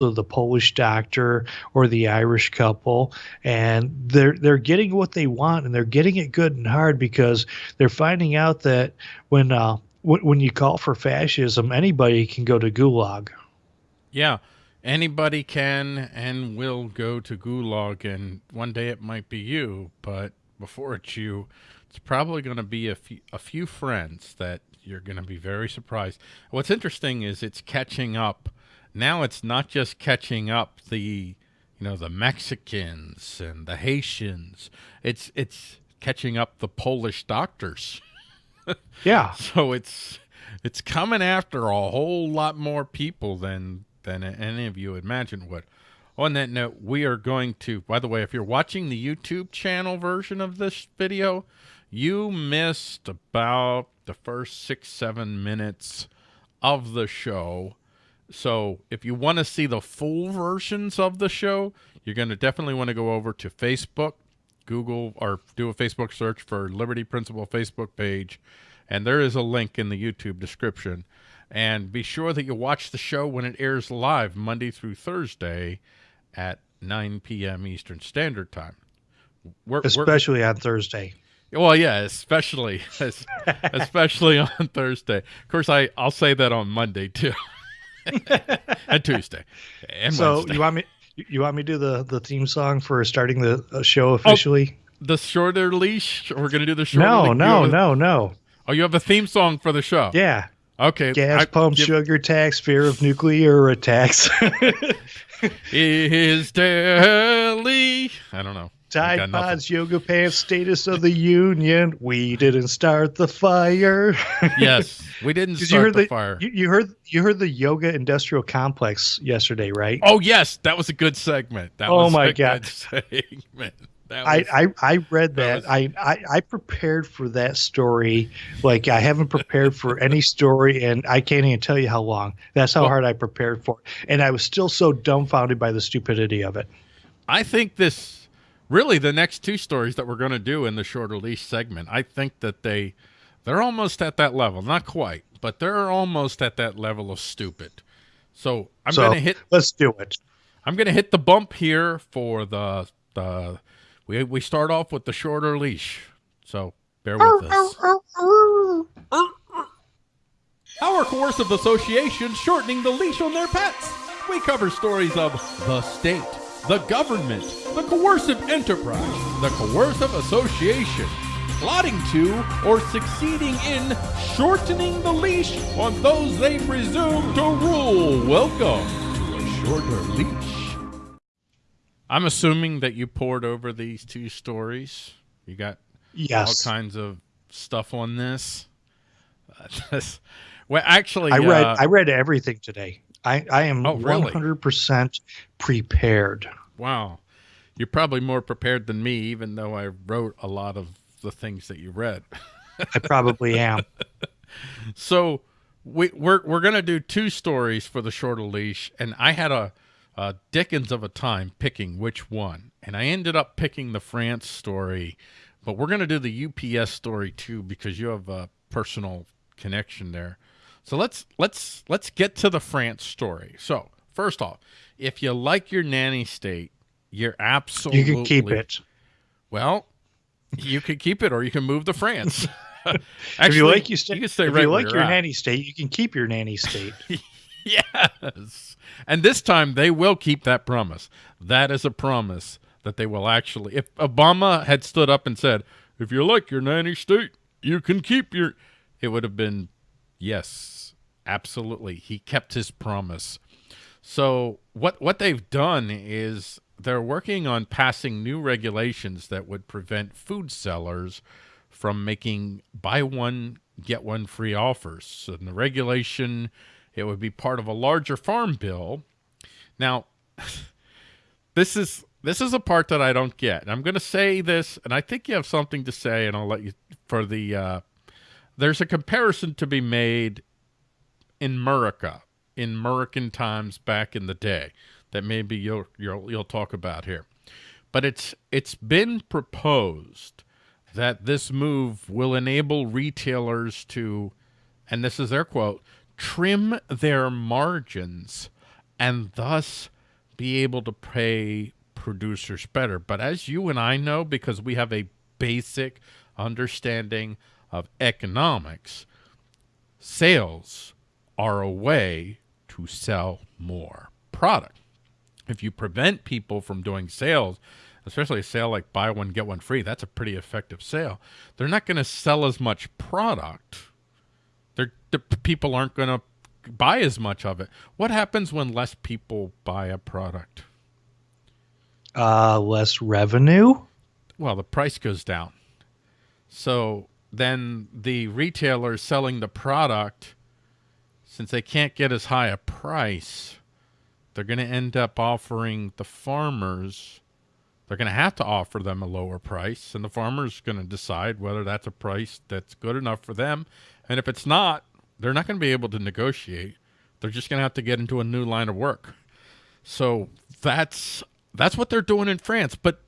the Polish doctor or the Irish couple, and they're they're getting what they want, and they're getting it good and hard because they're finding out that when uh, w- when you call for fascism, anybody can go to Gulag. Yeah, anybody can and will go to Gulag, and one day it might be you, but before it's you, it's probably going to be a few, a few friends that you're going to be very surprised. What's interesting is it's catching up. Now it's not just catching up the, you know, the Mexicans and the Haitians. It's it's catching up the Polish doctors. yeah. So it's it's coming after a whole lot more people than than any of you imagine would. On that note, we are going to, by the way, if you're watching the YouTube channel version of this video, you missed about the first six, seven minutes of the show. So if you want to see the full versions of the show, you're going to definitely want to go over to Facebook, Google, or do a Facebook search for Liberty Principle Facebook page. And there is a link in the YouTube description. And be sure that you watch the show when it airs live Monday through Thursday at 9 p.m. Eastern Standard Time. We're, Especially we're, on Thursday. Well, yeah, especially especially on Thursday. Of course, I I'll say that on Monday too, and Tuesday, and so Wednesday. you want me you want me to do the the theme song for starting the show oh, officially? Oh, the shorter leash. We're gonna do the shorter. No, no, a, no, no. Oh, you have a theme song for the show. Yeah. Okay. Gas I, pump, give, sugar tax, fear of nuclear attacks. is daily. I don't know. Tide Pods, yoga pants, status of the union. We didn't start the fire. yes, we didn't start you heard the, the fire. You, you, heard you heard the yoga industrial complex yesterday, right? Oh yes, that was a good segment. That oh was my a god, segment. Was, I, I, I read that. that was, I, I I prepared for that story like I haven't prepared for any story, and I can't even tell you how long. That's how well, hard I prepared for, it. and I was still so dumbfounded by the stupidity of it. I think this really the next two stories that we're going to do in the shorter leash segment, I think that they they're almost at that level, not quite, but they're almost at that level of stupid. So I'm so, going to hit. Let's do it. I'm going to hit the bump here for the the. We we start off with the shorter leash, so bear with us. Our coercive association shortening the leash on their pets. We cover stories of the state the government, the coercive enterprise, the coercive association, plotting to or succeeding in shortening the leash on those they presume to rule. Welcome to a shorter leash. I'm assuming that you poured over these two stories. You got yes. all kinds of stuff on this. well, actually, I read uh, I read everything today. I, I am oh, really? 100% prepared. Wow. You're probably more prepared than me, even though I wrote a lot of the things that you read. I probably am. So we, we're we're gonna do two stories for the shorter leash, and I had a, a Dickens of a time picking which one, and I ended up picking the France story, but we're gonna do the UPS story too because you have a personal connection there. So let's let's let's get to the France story. So first off, if you like your nanny state, you're absolutely you can keep it. Well, you can keep it, or you can move to France. Actually, if you like you, stay, you can stay if right you like your at. nanny state, you can keep your nanny state. yes, and this time they will keep that promise. That is a promise that they will actually. If Obama had stood up and said, "If you like your nanny state, you can keep your," it would have been yes Absolutely. He kept his promise. So what what they've done is they're working on passing new regulations that would prevent food sellers from making buy one get one free offers. So in the regulation, it would be part of a larger farm bill. Now, this is this is a part that I don't get. I'm going to say this, and I think you have something to say, and I'll let you for the. Uh, there's a comparison to be made in America, in American times back in the day, that maybe you'll you'll you'll talk about here. But it's it's been proposed that this move will enable retailers to, and this is their quote, trim their margins and thus be able to pay producers better. But as you and I know, because we have a basic understanding of economics, sales are a way to sell more product. If you prevent people from doing sales, especially a sale like buy one, get one free, that's a pretty effective sale. They're not going to sell as much product. They're, the people aren't going to buy as much of it. What happens when less people buy a product? Uh, less revenue. Well, the price goes down. So then the retailer selling the product, since they can't get as high a price, they're going to end up offering the farmers, they're going to have to offer them a lower price, and the farmer's going to decide whether that's a price that's good enough for them. And if it's not, they're not going to be able to negotiate. They're just going to have to get into a new line of work. So that's that's what they're doing in France. But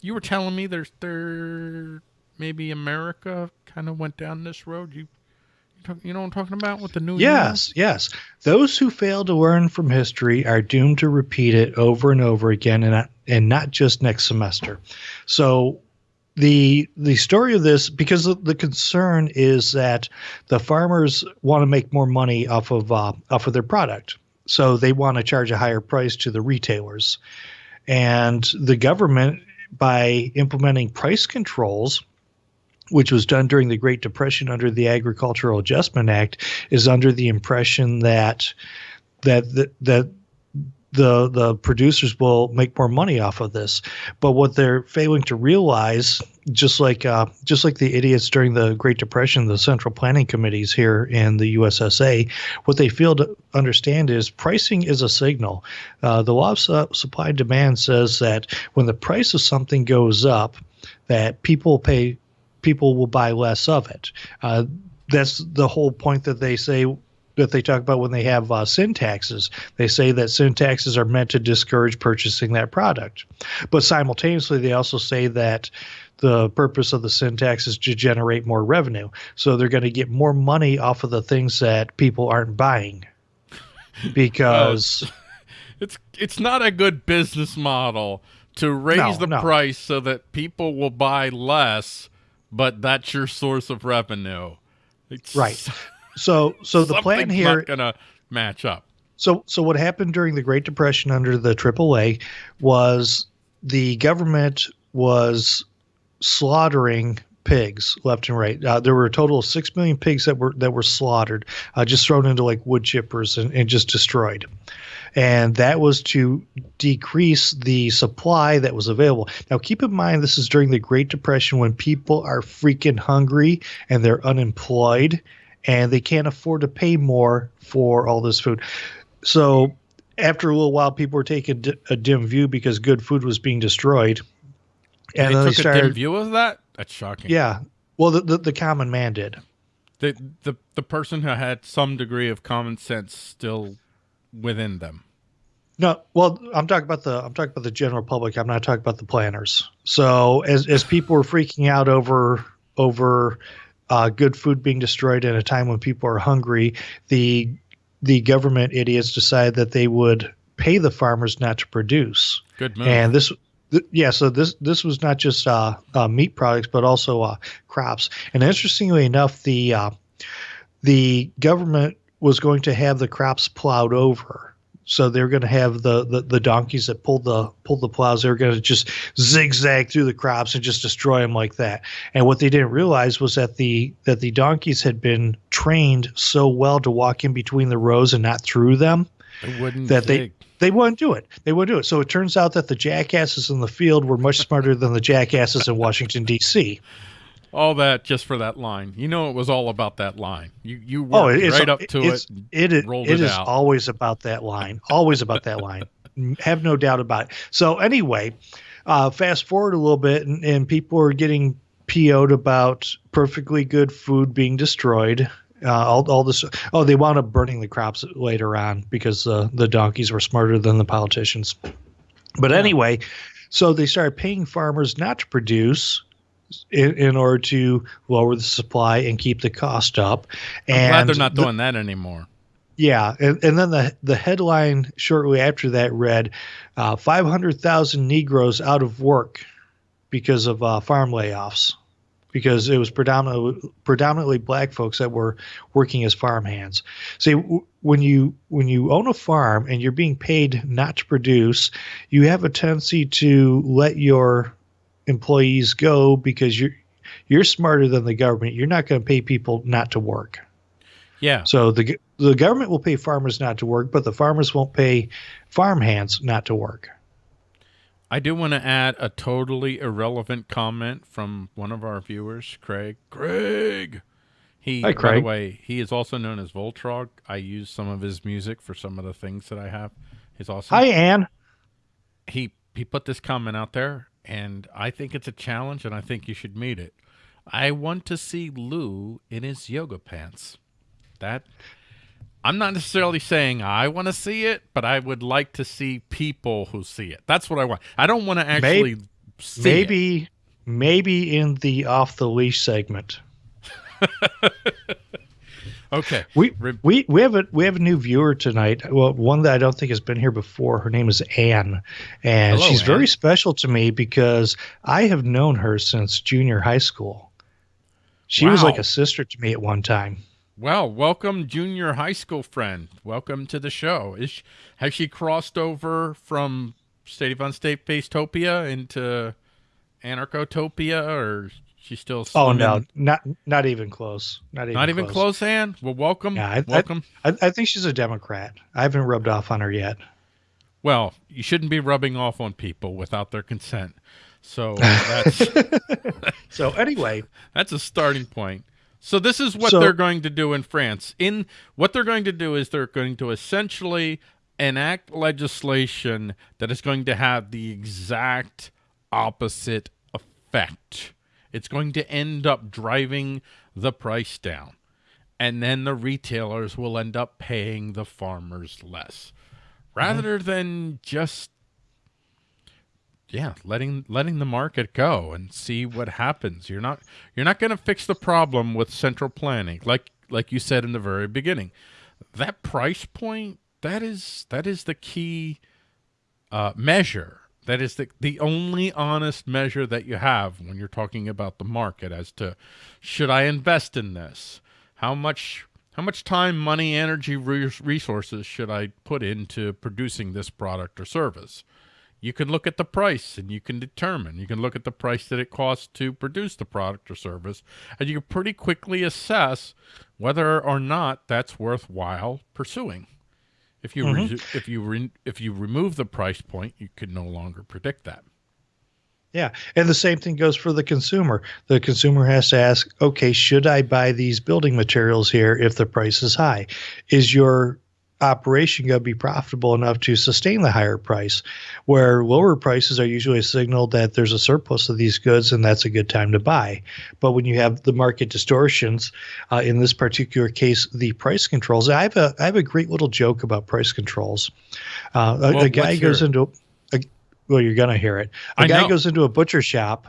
you were telling me there's there maybe America kind of went down this road. You you know what I'm talking about with the new Yes, yes. Those who fail to learn from history are doomed to repeat it over and over again and not, and not just next semester. So the the story of this because the, the concern is that the farmers want to make more money off of uh, off of their product so they want to charge a higher price to the retailers and the government by implementing price controls which was done during the Great Depression under the Agricultural Adjustment Act is under the impression that that that, that the the producers will make more money off of this. But what they're failing to realize, just like uh, just like the idiots during the Great Depression, the central planning committees here in the USSA, what they fail to understand is pricing is a signal. Uh, the law of su- supply and demand says that when the price of something goes up, that people pay people will buy less of it. Uh, that's the whole point that they say that they talk about when they have uh, sin taxes. They say that sin taxes are meant to discourage purchasing that product. But simultaneously, they also say that the purpose of the sin tax is to generate more revenue. So they're going to get more money off of the things that people aren't buying. Because uh, it's it's not a good business model to raise No, the no. price so that people will buy less, but that's your source of revenue. It's right. So so the plan here not gonna match up. So, so what happened during the Great Depression under the AAA was the government was slaughtering pigs left and right. Uh, there were a total of six million pigs that were that were slaughtered, uh, just thrown into like wood chippers and, and just destroyed. And that was to decrease the supply that was available. Now, keep in mind, this is during the Great Depression when people are freaking hungry and they're unemployed and they can't afford to pay more for all this food. So after a little while, people were taking a dim view because good food was being destroyed. And they then took they a dim view of that. That's shocking. yeah. Well, the, the, the common man did. the the the person who had some degree of common sense still within them. No, well, I'm talking about the I'm talking about the general public. I'm not talking about the planners. So as as people were freaking out over over uh, good food being destroyed at a time when people are hungry, the the government idiots decided that they would pay the farmers not to produce. Good move. And this, th- yeah, so this this was not just uh, uh, meat products, but also uh, crops. And interestingly enough, the uh, the government was going to have the crops plowed over. So they're going to have the, the, the donkeys that pulled the pulled the plows. They're going to just zigzag through the crops and just destroy them like that. And what they didn't realize was that the that the donkeys had been trained so well to walk in between the rows and not through them that they they wouldn't do it. They wouldn't do it. So it turns out that the jackasses in the field were much smarter than the jackasses in Washington D.C. all that just for that line. You know, it was all about that line. You you worked Oh, right up to it's, it. and rolled it it is out. always about that line. Always about that line. Have no doubt about it. So anyway, uh, fast forward a little bit, and, and people are getting PO'd about perfectly good food being destroyed. Uh, all, all this. Oh, they wound up burning the crops later on because uh, the donkeys were smarter than the politicians. But Yeah. anyway, so they started paying farmers not to produce in, in order to lower the supply and keep the cost up. I'm and glad they're not the- doing that anymore. Yeah, and, and then the the headline shortly after that read, uh, "500,000 Negroes out of work because of uh, farm layoffs." because it was predominantly predominantly black folks that were working as farmhands. See, when you when you own a farm and you're being paid not to produce, you have a tendency to let your employees go because you're you're smarter than the government. You're not going to pay people not to work. Yeah. So the the government will pay farmers not to work, but the farmers won't pay farmhands not to work. I do want to add a totally irrelevant comment from one of our viewers, Craig. Craig. He, Hi, Craig. by the way, he is also known as Voltrog. I use some of his music for some of the things that I have. He's awesome. Hi, Anne. He he put this comment out there, and I think it's a challenge, and I think you should meet it. I want to see Lou in his yoga pants. That I'm not necessarily saying I want to see it, but I would like to see people who see it. That's what I want. I don't want to actually maybe, see maybe, it. maybe in the off the leash segment. okay. We we we have a we have a new viewer tonight. Well, one that I don't think has been here before. Her name is Anne, and Hello, she's Anne. very special to me because I have known her since junior high school. She was like a sister to me at one time. Well, welcome, junior high school friend. Welcome to the show. Is she, has she crossed over from State of Unstate Facetopia into Anarchotopia, or is she still? Oh no, not not even close. Not even not even close. Ann. Well, welcome. Yeah, I- I- welcome. I, I think she's a Democrat. I haven't rubbed off on her yet. well, you shouldn't be rubbing off on people without their consent. So that's So anyway, That's a starting point. So this is what So- they're going to do in France. In what they're going to do is they're going to essentially enact legislation that is going to have the exact opposite effect. It's going to end up driving the price down. And then the retailers will end up paying the farmers less. Rather than just yeah, letting letting the market go and see what happens. You're not you're not going to fix the problem with central planning, like like you said in the very beginning. That price point that is that is the key uh, measure. That is the the only honest measure that you have when you're talking about the market as to should I invest in this? How much how much time, money, energy, resources should I put into producing this product or service? you can look at the price and you can determine. You can look at the price that it costs to produce the product or service, and you can pretty quickly assess whether or not that's worthwhile pursuing. If you Mhm. re- if you re- if you remove the price point, you can no longer predict that. yeah, and the same thing goes for the consumer. The consumer has to ask, okay, should I buy these building materials here if the price is high? Is your operation going to be profitable enough to sustain the higher price? Where lower prices are usually a signal that there's a surplus of these goods and that's a good time to buy. But when you have the market distortions, uh, in this particular case, the price controls. I have a I have a great little joke about price controls. Uh, a, Well, a guy goes into a, well, you're gonna hear it. A I guy know. goes into a butcher shop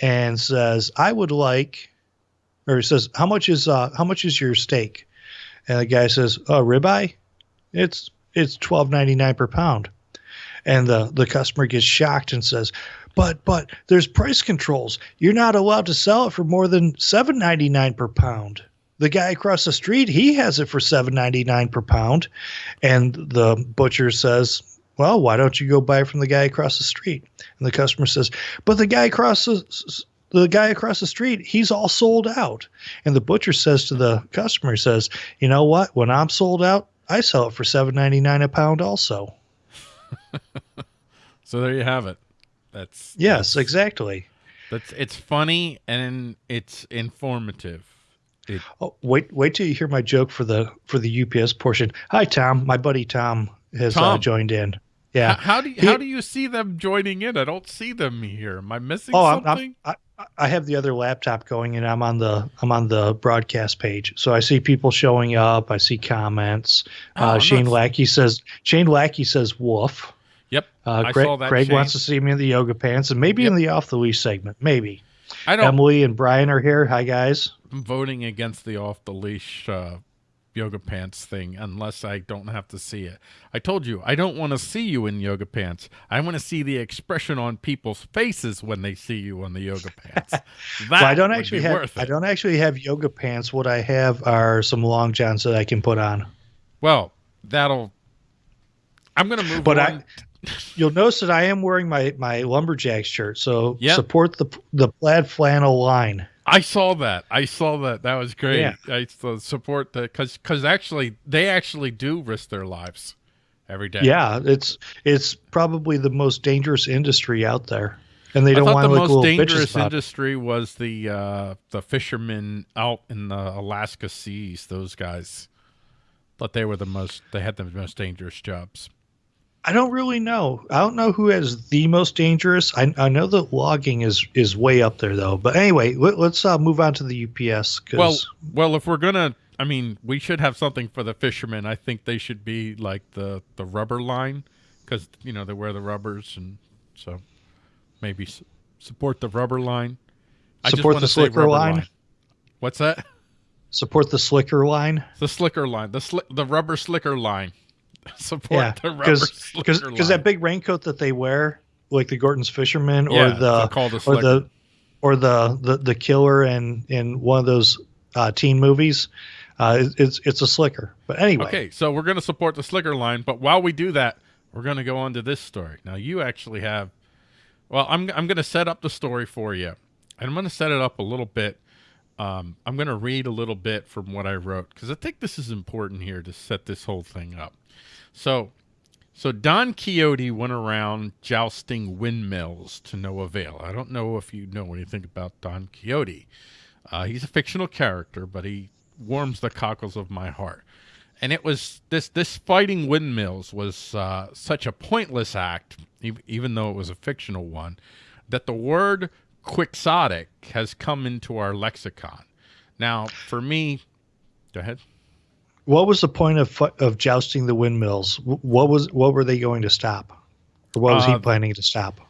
and says, "I would like," or he says, "How much is uh, how much is your steak?" And the guy says, "Oh, ribeye, it's it's twelve ninety nine per pound." And the the customer gets shocked and says, "But but there's price controls. You're not allowed to sell it for more than seven ninety nine per pound." The guy across the street, he has it for seven ninety nine per pound, and the butcher says, "Well, why don't you go buy from the guy across the street?" And the customer says, "But the guy across the the guy across the street, he's all sold out." And the butcher says to the customer, says, "You know what? When I'm sold out, I sell it for seven ninety nine a pound, also." So there you have it. That's Yes, exactly. that's it's funny and it's informative. Oh, wait, wait till you hear my joke for the for the UPS portion. Hi, Tom. My buddy Tom has Uh, joined in. Yeah. How, do you, He- how do you see them joining in? I don't see them here. Am I missing Oh, I'm, something? I'm, I, I have the other laptop going, and I'm on the I'm on the broadcast page. So I see people showing up. I see comments. Oh, uh, Shane not- Lackey says Shane Lackey says woof. Yep. Uh, I Craig, saw that, Craig Shane. wants to see me in the yoga pants, and maybe in the off the leash segment. Maybe I don't. Emily and Brian are here. Hi guys. I'm voting against the off the leash uh, yoga pants thing unless I don't have to see it. I told you I don't want to see you in yoga pants. I want to see the expression on people's faces when they see you on the yoga pants. That well, I don't actually have I don't actually have yoga pants. What I have are some long johns that I can put on. Well, that'll. I'm gonna move But on. I, you'll notice that I am wearing my my lumberjack shirt. So Yeah. support the the plaid flannel line. I saw that. I saw that. That was great. Yeah. I support that because because actually they actually do risk their lives every day. Yeah, it's it's probably the most dangerous industry out there, and they I don't want the to look most little dangerous bitches about it. industry was the uh, the fishermen out in the Alaska seas. Those guys thought they were the most. They had the most dangerous jobs. I don't really know. I don't know who has the most dangerous. I, I know that logging is is way up there though. But anyway, let, us uh, move on to the UPS. 'cause- Well, well, if we're gonna, I mean, we should have something for the fishermen. I think they should be like the the rubber line, because you know they wear the rubbers, and so maybe s- support the rubber line. I Support the slicker rubber line? What's that? support the slicker line. The slicker line, the sli- the rubber slicker line. support Yeah, the rubber because that big raincoat that they wear, like the Gorton's fisherman or yeah, the or the or the the, the killer in in one of those uh, teen movies. Uh, it's it's a slicker. But anyway, Okay, so we're going to support the slicker line, but while we do that, we're going to go on to this story. Now, you actually have, well, I'm I'm going to set up the story for you, and I'm going to set it up a little bit. Um, I'm going to read a little bit from what I wrote because I think this is important here to set this whole thing up. So, so Don Quixote went around jousting windmills to no avail. I don't know if you know anything about Don Quixote. Uh, he's a fictional character, but he warms the cockles of my heart. And it was this this fighting windmills was uh, such a pointless act, even though it was a fictional one, that the word quixotic has come into our lexicon. Now, for me, go ahead. What was the point of of jousting the windmills? What was what were they going to stop? Or what was Uh, he planning to stop?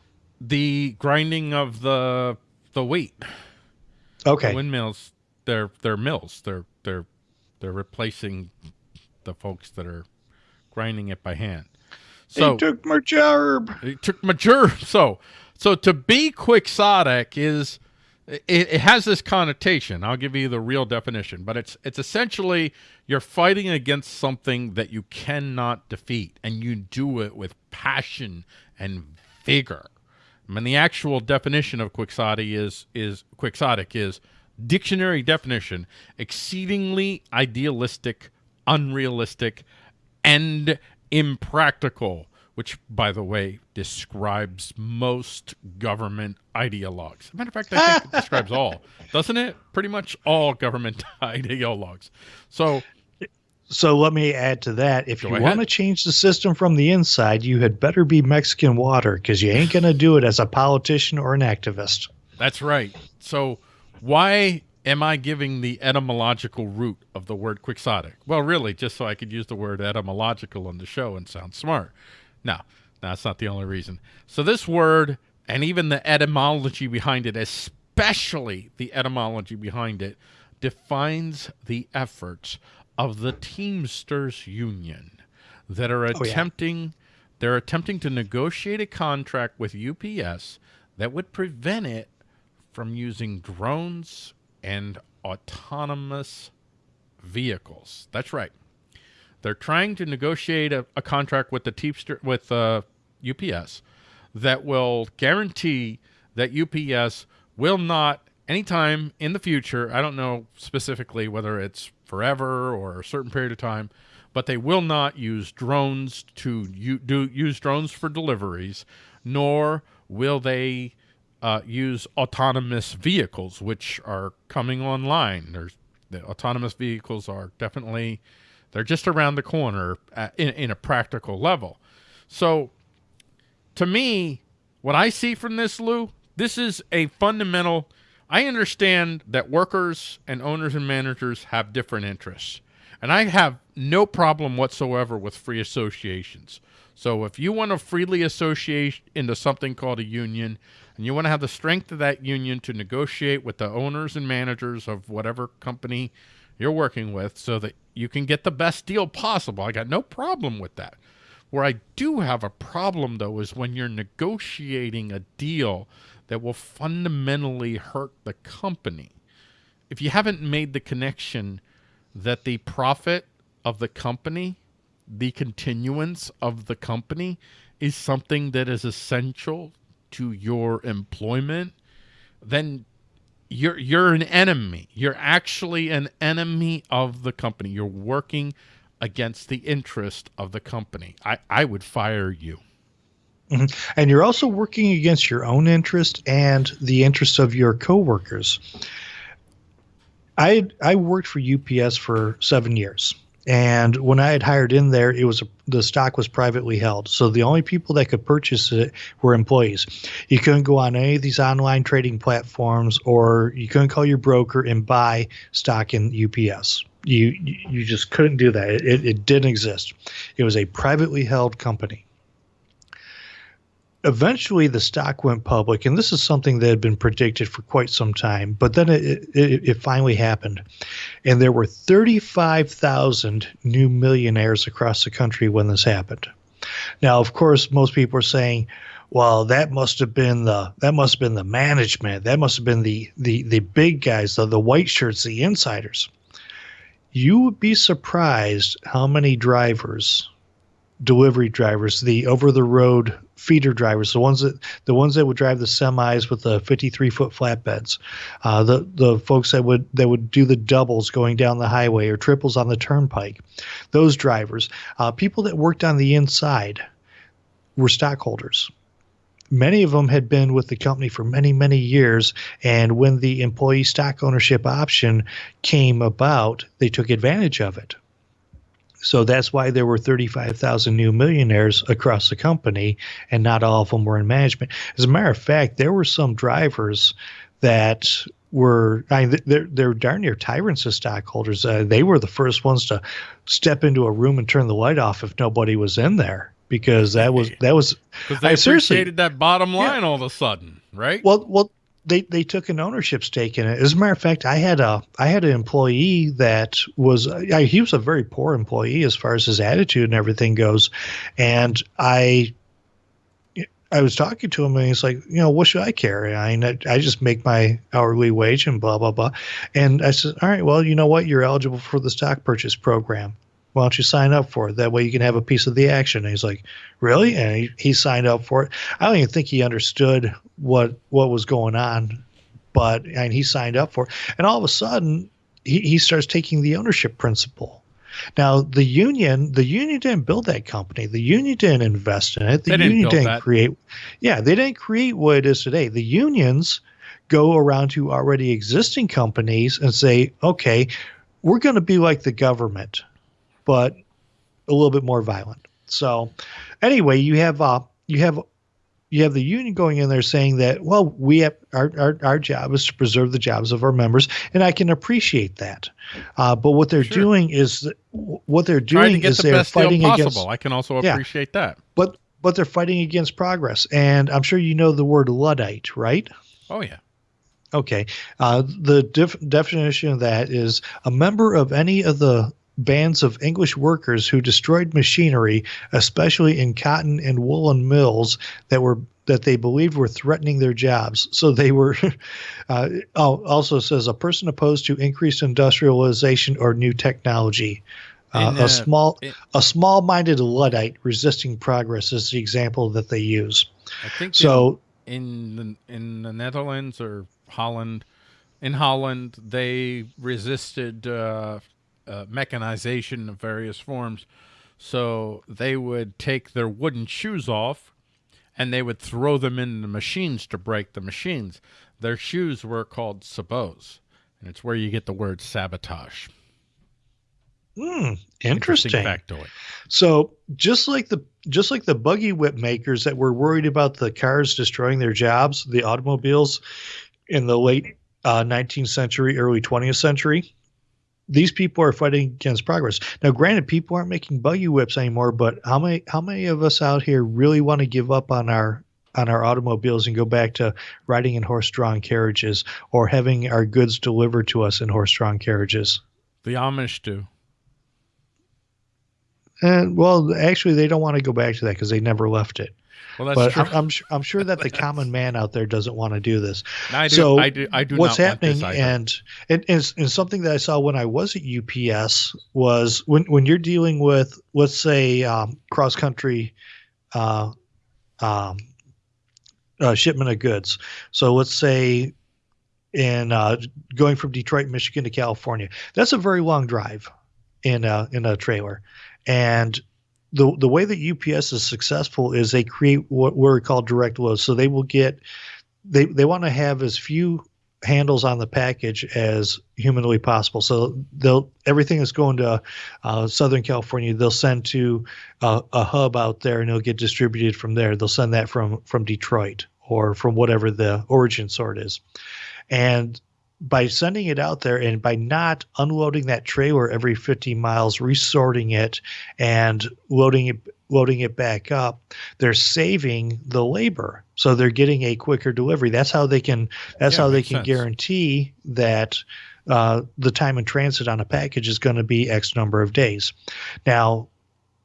The grinding of the the weight. Okay, The windmills, they're they're mills. They're they're they're replacing the folks that are grinding it by hand. So he took my job. It took my mature. So, so to be quixotic is it, it has this connotation. I'll give you the real definition, but it's it's essentially you're fighting against something that you cannot defeat, and you do it with passion and vigor. I mean, the actual definition of quixotic is is quixotic is dictionary definition: exceedingly idealistic, unrealistic, and impractical, which, by the way, describes most government ideologues. As a matter of fact, I think it describes all, doesn't it? Pretty much all government ideologues. So, So let me add to that. If you ahead. want to change the system from the inside, you had better be Mexican water because you ain't going to do it as a politician or an activist. That's right. So, why am I giving the etymological root of the word quixotic? Well, really, just so I could use the word etymological on the show and sound smart. No, that's not the only reason. So, this word and even the etymology behind it, especially the etymology behind it, defines the efforts of the Teamsters Union that are oh, yeah. attempting they're attempting to negotiate a contract with UPS that would prevent it from using drones and autonomous vehicles. That's right. They're trying to negotiate a, a contract with the with uh, UPS that will guarantee that UPS will not anytime in the future. I don't know specifically whether it's forever or a certain period of time, but they will not use drones to do use drones for deliveries, nor will they uh, use autonomous vehicles, which are coming online. There's the autonomous vehicles are definitely they're just around the corner at, in, in a practical level. So, to me, what I see from this, Lou, this is a fundamental. I understand that workers and owners and managers have different interests. And I have no problem whatsoever with free associations. So if you want to freely associate into something called a union, and you want to have the strength of that union to negotiate with the owners and managers of whatever company you're working with so that you can get the best deal possible. I got no problem with that. Where I do have a problem, though, is when you're negotiating a deal that will fundamentally hurt the company. If you haven't made the connection that the profit of the company, the continuance of the company, is something that is essential to your employment, then you're you're an enemy. You're actually an enemy of the company. You're working against the interest of the company. I, I would fire you. Mm-hmm. And you're also working against your own interest and the interest of your coworkers. I I worked for UPS for seven years, and when I had hired in there, it was a, the stock was privately held. So the only people that could purchase it were employees. You couldn't go on any of these online trading platforms, or you couldn't call your broker and buy stock in UPS. You you just couldn't do that. It, it didn't exist. It was a privately held company eventually the stock went public, and this is something that had been predicted for quite some time, but then it, it, it finally happened. And there were 35,000 new millionaires across the country when this happened. Now, of course, most people are saying, well, that must have been the that must have been the management. That must have been the the the big guys, the, the white shirts, the insiders. You would be surprised how many drivers delivery drivers, the over the road feeder drivers, the ones that the ones that would drive the semis with the 53 foot flatbeds, uh, the the folks that would that would do the doubles going down the highway or triples on the turnpike, those drivers, uh, people that worked on the inside, were stockholders. Many of them had been with the company for many, many years. And when the employee stock ownership option came about, they took advantage of it. So that's why there were 35,000 new millionaires across the company, and not all of them were in management. As a matter of fact, there were some drivers that were I mean, they're they're darn near tyrants as stockholders. Uh, they were the first ones to step into a room and turn the light off if nobody was in there because that was that was they I, appreciated that bottom line yeah. all of a sudden, right? Well, well, they they took an ownership stake in it. As a matter of fact, I had a I had an employee that was I, he was a very poor employee as far as his attitude and everything goes, and I I was talking to him and he's like, you know, what should I carry? I mean, I, I just make my hourly wage and blah blah blah. And I said, all right, well, you know what? You're eligible for the stock purchase program why don't you sign up for it? That way you can have a piece of the action. And he's like, really? And he, he signed up for it. I don't even think he understood what what was going on, but and he signed up for it. And all of a sudden, he, he starts taking the ownership principle. Now the union, the union didn't build that company. The union didn't invest in it. The they union didn't, didn't create. Yeah, they didn't create what it is today. The unions go around to already existing companies and say, okay, we're going to be like the government but a little bit more violent. So, anyway, you have uh, you have you have the union going in there saying that well, we have our, our, our job is to preserve the jobs of our members, and I can appreciate that. Uh, but what they're sure. doing is what they're doing is the they're fighting against. I can also appreciate yeah, that. But but they're fighting against progress, and I'm sure you know the word luddite, right? Oh yeah. Okay. Uh, the def- definition of that is a member of any of the bands of English workers who destroyed machinery, especially in cotton and woolen mills that were that they believed were threatening their jobs. So they were. Uh, also says a person opposed to increased industrialization or new technology. Uh, uh, a small it, a small-minded luddite resisting progress is the example that they use. I think so. In, in the, in the Netherlands or Holland, in Holland, they resisted uh, uh, mechanization of various forms. So they would take their wooden shoes off and they would throw them in the machines to break the machines. Their shoes were called sabots, and it's where you get the word sabotage. Hmm, interesting. interesting. So just like the just like the buggy whip makers that were worried about the cars destroying their jobs, the automobiles in the late uh, 19th century, early 20th century, these people are fighting against progress. Now, granted, people aren't making buggy whips anymore, but how many how many of us out here really want to give up on our on our automobiles and go back to riding in horse-drawn carriages or having our goods delivered to us in horse-drawn carriages? The Amish do. And well, actually, they don't want to go back to that because they never left it. Well, that's but true. I'm, I'm, I'm sure that the common man out there doesn't want to do this. I do, so I do, I do what's not want happening this and, and and and something that I saw when I was at UPS was when when you're dealing with let's say um, cross country uh, um, uh, shipment of goods. So let's say in uh, going from Detroit, Michigan to California, that's a very long drive in a, in a trailer, and the the way that UPS is successful is they create what we call direct loads. So they will get they they want to have as few handles on the package as humanly possible. So they'll everything that's going to uh, Southern California, they'll send to uh, a hub out there, and it'll get distributed from there. They'll send that from from Detroit or from whatever the origin sort is, and by sending it out there and by not unloading that trailer every 50 miles, resorting it and loading it loading it back up, they're saving the labor. So they're getting a quicker delivery. That's how they can that's Yeah, how they can sense. guarantee that uh, the time in transit on a package is going to be X number of days. Now,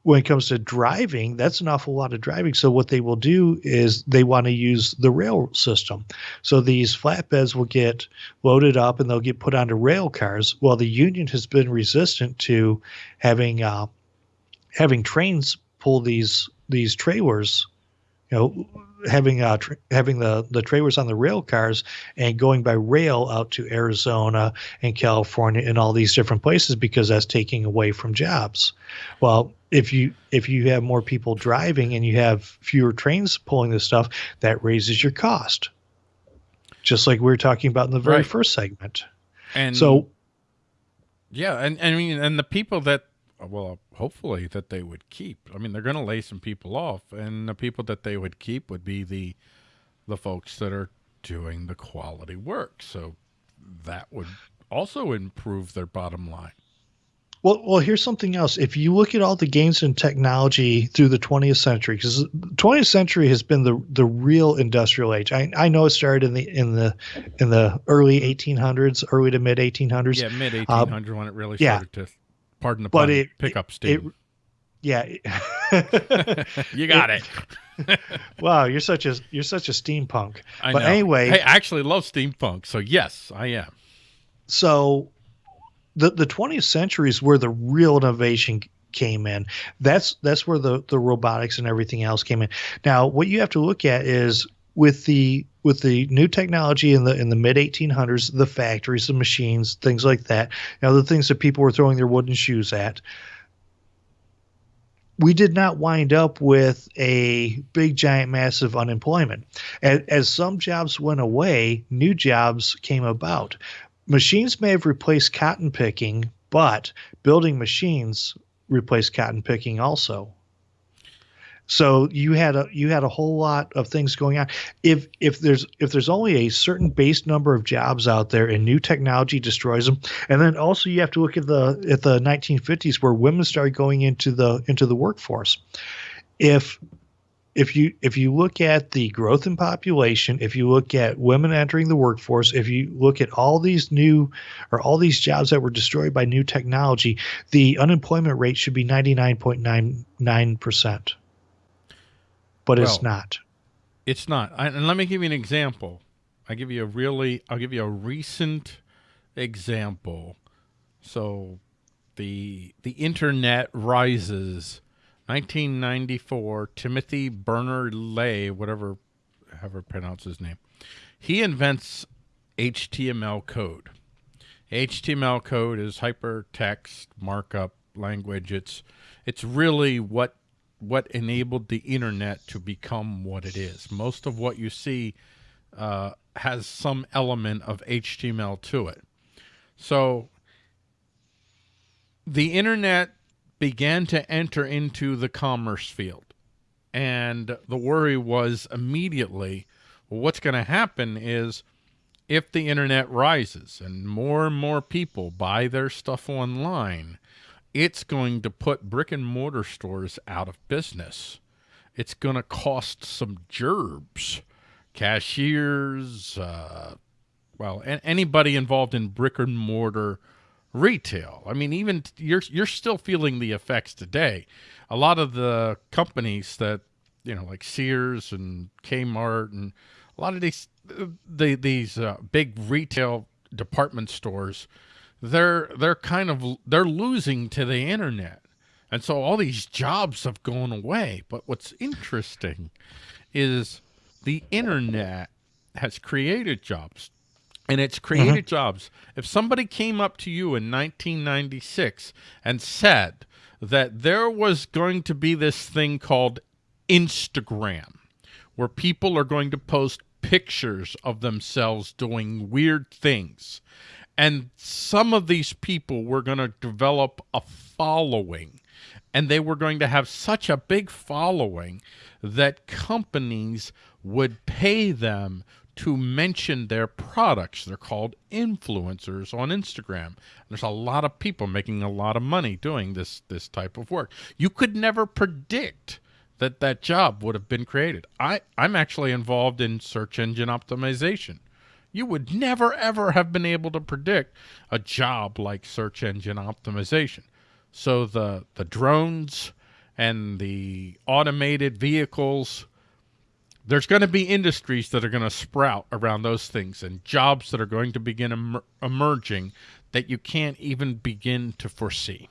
when it comes to driving, that's an awful lot of driving. So what they will do is they want to use the rail system. So these flatbeds will get loaded up and they'll get put onto rail cars. Well, the union has been resistant to having uh, having trains pull these these trailers. You know, having uh, tra- having the the trailers on the rail cars and going by rail out to Arizona and California and all these different places because that's taking away from jobs. Well, if you if you have more people driving and you have fewer trains pulling this stuff, that raises your cost. Just like we were talking about in the very Right. first segment. and So yeah, and, and I mean, and the people that, well, hopefully that they would keep. I mean, they're going to lay some people off, and the people that they would keep would be the, the folks that are doing the quality work. So that would also improve their bottom line. Well, well, here's something else. If you look at all the gains in technology through the 20th century, because the 20th century has been the the real industrial age. I, I know it started in the in the in the early 1800s, early to mid 1800s. Yeah, mid 1800 when it really Uh, yeah. started to, pardon the But pun, it- pick up It, yeah. you got it. wow, you're such a you're such a steampunk. I but know. anyway- hey, I actually love steampunk, so yes, I am. so the the 20th century is where the real innovation came in that's that's where the the robotics and everything else came in now what you have to look at is with the with the new technology in the in the mid 1800s the factories the machines things like that know the things that people were throwing their wooden shoes at. We did not wind up with a big giant massive unemployment. As, as some jobs went away new jobs came about. Machines may have replaced cotton picking, but building machines replaced cotton picking also. So you had a you had a whole lot of things going on. If if there's if there's only a certain base number of jobs out there and new technology destroys them, and then also you have to look at the at the 1950s where women started going into the into the workforce. If if you if you look at the growth in population, if you look at women entering the workforce, if you look at all these new or all these jobs that were destroyed by new technology, the unemployment rate should be 99.99%. But it's not. It's not. I, and let me give you an example. I give you a really, I'll give you a recent example. So, the the internet rises. 1994. Timothy Bernard Lay, whatever, however pronounce his name, he invents HTML code. HTML code is hypertext markup language. It's it's really what what enabled the internet to become what it is. Most of what you see uh, has some element of HTML to it. So the internet began to enter into the commerce field. And the worry was immediately well, what's going to happen is if the internet rises and more and more people buy their stuff online, it's going to put brick and mortar stores out of business. It's going to cost some gerbs, cashiers, uh, well, anybody involved in brick and mortar retail. I mean, even you're you're still feeling the effects today. A lot of the companies that you know, like Sears and Kmart, and a lot of these the, these uh, big retail department stores, they're they're kind of they're losing to the internet, and so all these jobs have gone away. But what's interesting is the internet has created jobs and it's created mm -hmm. jobs. If somebody came up to you in 1996 and said that there was going to be this thing called Instagram, where people are going to post pictures of themselves doing weird things, and some of these people were going to develop a following, and they were going to have such a big following that companies would pay them to mention their products. They're called influencers on Instagram. There's a lot of people making a lot of money doing this this type of work. You could never predict that that job would have been created. I, I'm actually involved in search engine optimization. You would never, ever have been able to predict a job like search engine optimization. So the, the drones and the automated vehicles there's going to be industries that are going to sprout around those things and jobs that are going to begin em emerging that you can't even begin to foresee.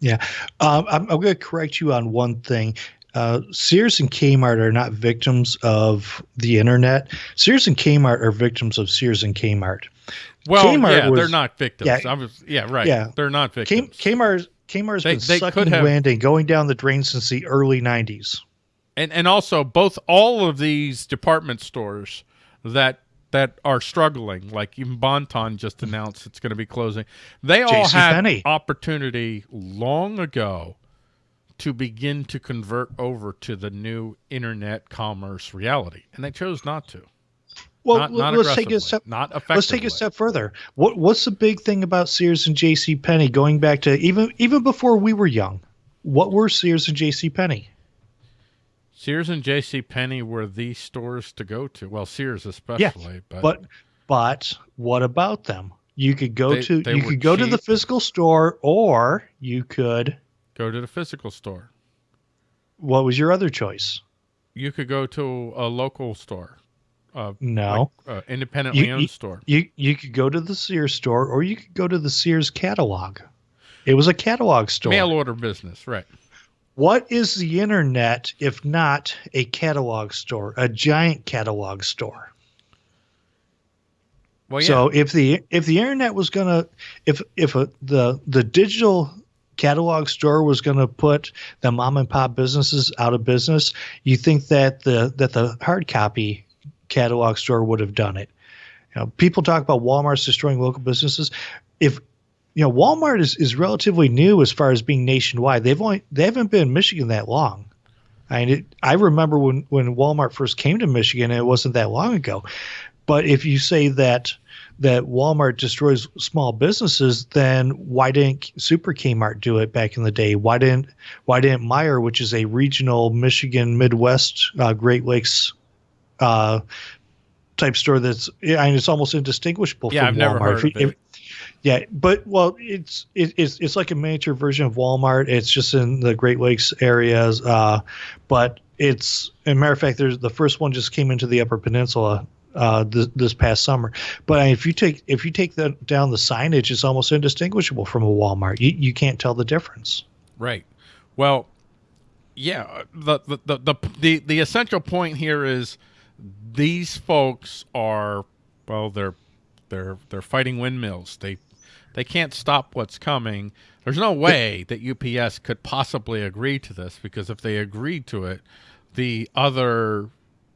Yeah, um, I'm, I'm going to correct you on one thing. Uh, Sears and Kmart are not victims of the internet. Sears and Kmart are victims of Sears and Kmart. Well, Kmart yeah, was, they're not victims. Yeah, was, yeah, right. Yeah, they're not victims. Kmart, Kmart's they, been they sucking have, wind and going down the drain since the early '90s and and also both all of these department stores that that are struggling, like even Bon-Ton just announced it's going to be closing. They all had Penney. opportunity long ago to begin to convert over to the new internet commerce reality, and they chose not to. Well, not, not let's take a step. Not effectively. Let's take a step further. What What's the big thing about Sears and J.C. Penney going back to even even before we were young? What were Sears and J.C. Penney? Sears and J.C. Penney were the stores to go to. Well, Sears especially. Yeah, but but, but what about them? You could go they, to they you could go cheap. to the physical store, or you could go to the physical store. What was your other choice? You could go to a local store. Uh, no, like, uh, independently you, owned you, store. You you could go to the Sears store, or you could go to the Sears catalog. It was a catalog store. Mail order business, right? What is the internet if not a catalog store, a giant catalog store? Well, yeah. So if the if the internet was gonna if if a, the the digital catalog store was going to put the mom and pop businesses out of business, you think that the that the hard copy catalog store would have done it? You know, people talk about Walmart's destroying local businesses. If you know, Walmart is, is relatively new as far as being nationwide. They've only they haven't been in Michigan that long. I mean, it, I remember when when Walmart first came to Michigan, it wasn't that long ago. But if you say that that Walmart destroys small businesses, then why didn't Super Kmart do it back in the day? Why didn't why didn't Meijer, which is a regional Michigan Midwest uh, Great Lakes uh, type store that's I mean, it's almost indistinguishable yeah, from I've Walmart. Never heard of it. Yeah, but well, it's it, it's it's like a miniature version of Walmart. It's just in the Great Lakes areas, uh, but it's a matter of fact, there's the first one just came into the Upper Peninsula uh, this, this past summer. But if you take if you take that down the signage, it's almost indistinguishable from a Walmart. You you can't tell the difference. Right. Well, yeah. The the the the the, the essential point here is these folks are well, they're they're they're fighting windmills. They they can't stop what's coming. There's no way that UPS could possibly agree to this because if they agreed to it, the other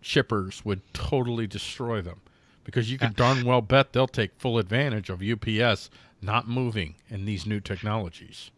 shippers would totally destroy them because you can darn well bet they'll take full advantage of UPS not moving in these new technologies.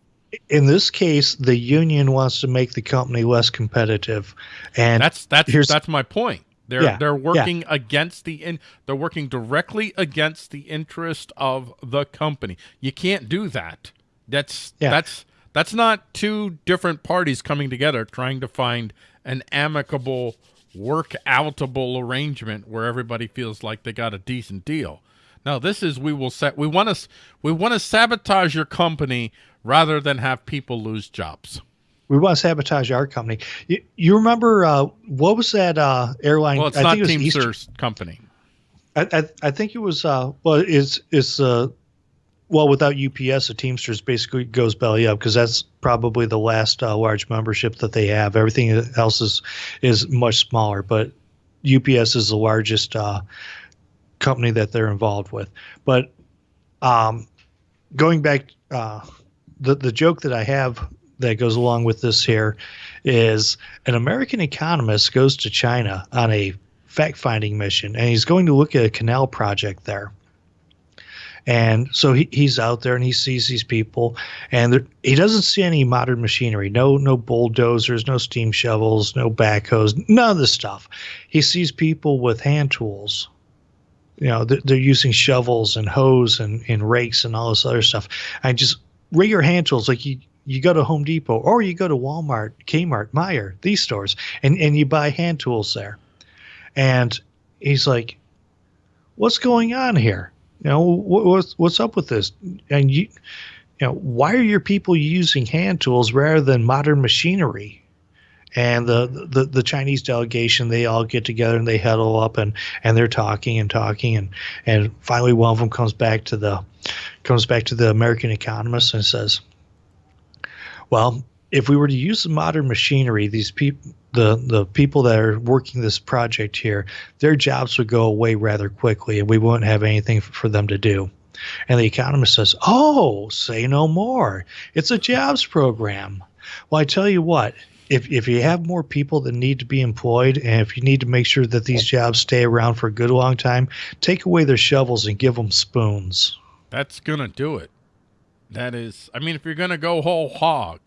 In this case, the union wants to make the company less competitive, and that's that's that's my point. They're yeah, they're working yeah. against the in they're working directly against the interest of the company. You can't do that. That's yeah. that's that's not two different parties coming together trying to find an amicable work outable arrangement where everybody feels like they got a decent deal. No, this is we will set. We want to we want to sabotage your company rather than have people lose jobs. We want to sabotage our company. You, you remember uh, what was that uh, airline? Well, it's I not think it was Teamsters company. I, I, I think it was uh well it's it's uh well without UPS the Teamsters basically goes belly up because that's probably the last uh, large membership that they have everything else is is much smaller but UPS is the largest uh, company that they're involved with but um going back uh the the joke that I have that goes along with this here is an American economist goes to China on a fact finding mission and he's going to look at a canal project there. And so he, he's out there and he sees these people and there, he doesn't see any modern machinery, no no bulldozers, no steam shovels, no backhoes, none of this stuff. He sees people with hand tools. You know, they're, they're using shovels and hoes and, and rakes and all this other stuff. I just regular hand tools like you you go to Home Depot or you go to Walmart, Kmart, Meijer, these stores, and, and you buy hand tools there. And he's like, "What's going on here? You know, what, what's what's up with this? And you, you know, why are your people using hand tools rather than modern machinery?" And the, the the Chinese delegation, they all get together and they huddle up and and they're talking and talking and and finally one of them comes back to the comes back to the American economist and says, "Well, if we were to use the modern machinery, these people, the the people that are working this project here, their jobs would go away rather quickly, and we wouldn't have anything for them to do." And the economist says, "Oh, say no more. It's a jobs program." Well, I tell you what. If, if you have more people that need to be employed and if you need to make sure that these jobs stay around for a good long time, take away their shovels and give them spoons. That's gonna do it. That is, I mean, if you're gonna go whole hog,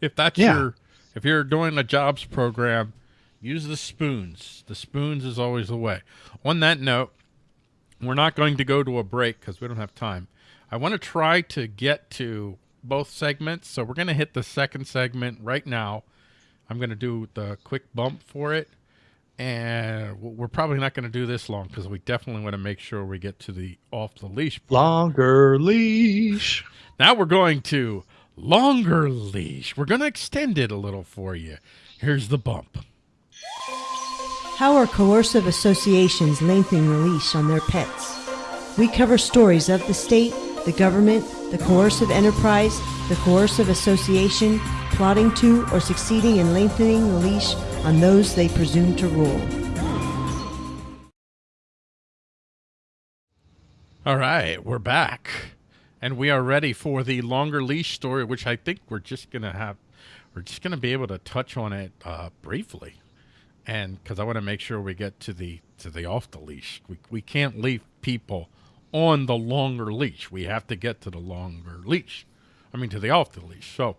if that's Yeah. your, if you're doing a jobs program, use the spoons. The spoons is always the way. On that note, we're not going to go to a break because we don't have time. I want to try to get to both segments, so we're going to hit the second segment right now. I'm going to do the quick bump for it, and we're probably not going to do this long because we definitely want to make sure we get to the off the leash Longer leash. now we're going to longer leash. We're going to extend it a little for you. Here's the bump. How are coercive associations lengthening the leash on their pets? We cover stories of the state, the government, the coercive enterprise, the coercive association, plotting to or succeeding in lengthening the leash on those they presume to rule. All right, we're back. And we are ready for the longer leash story, which I think we're just going to have, we're just going to be able to touch on it uh, briefly. And because I want to make sure we get to the to the off the leash, we, we can't leave people on the longer leash. We have to get to the longer leash. I mean, to the off the leash. So,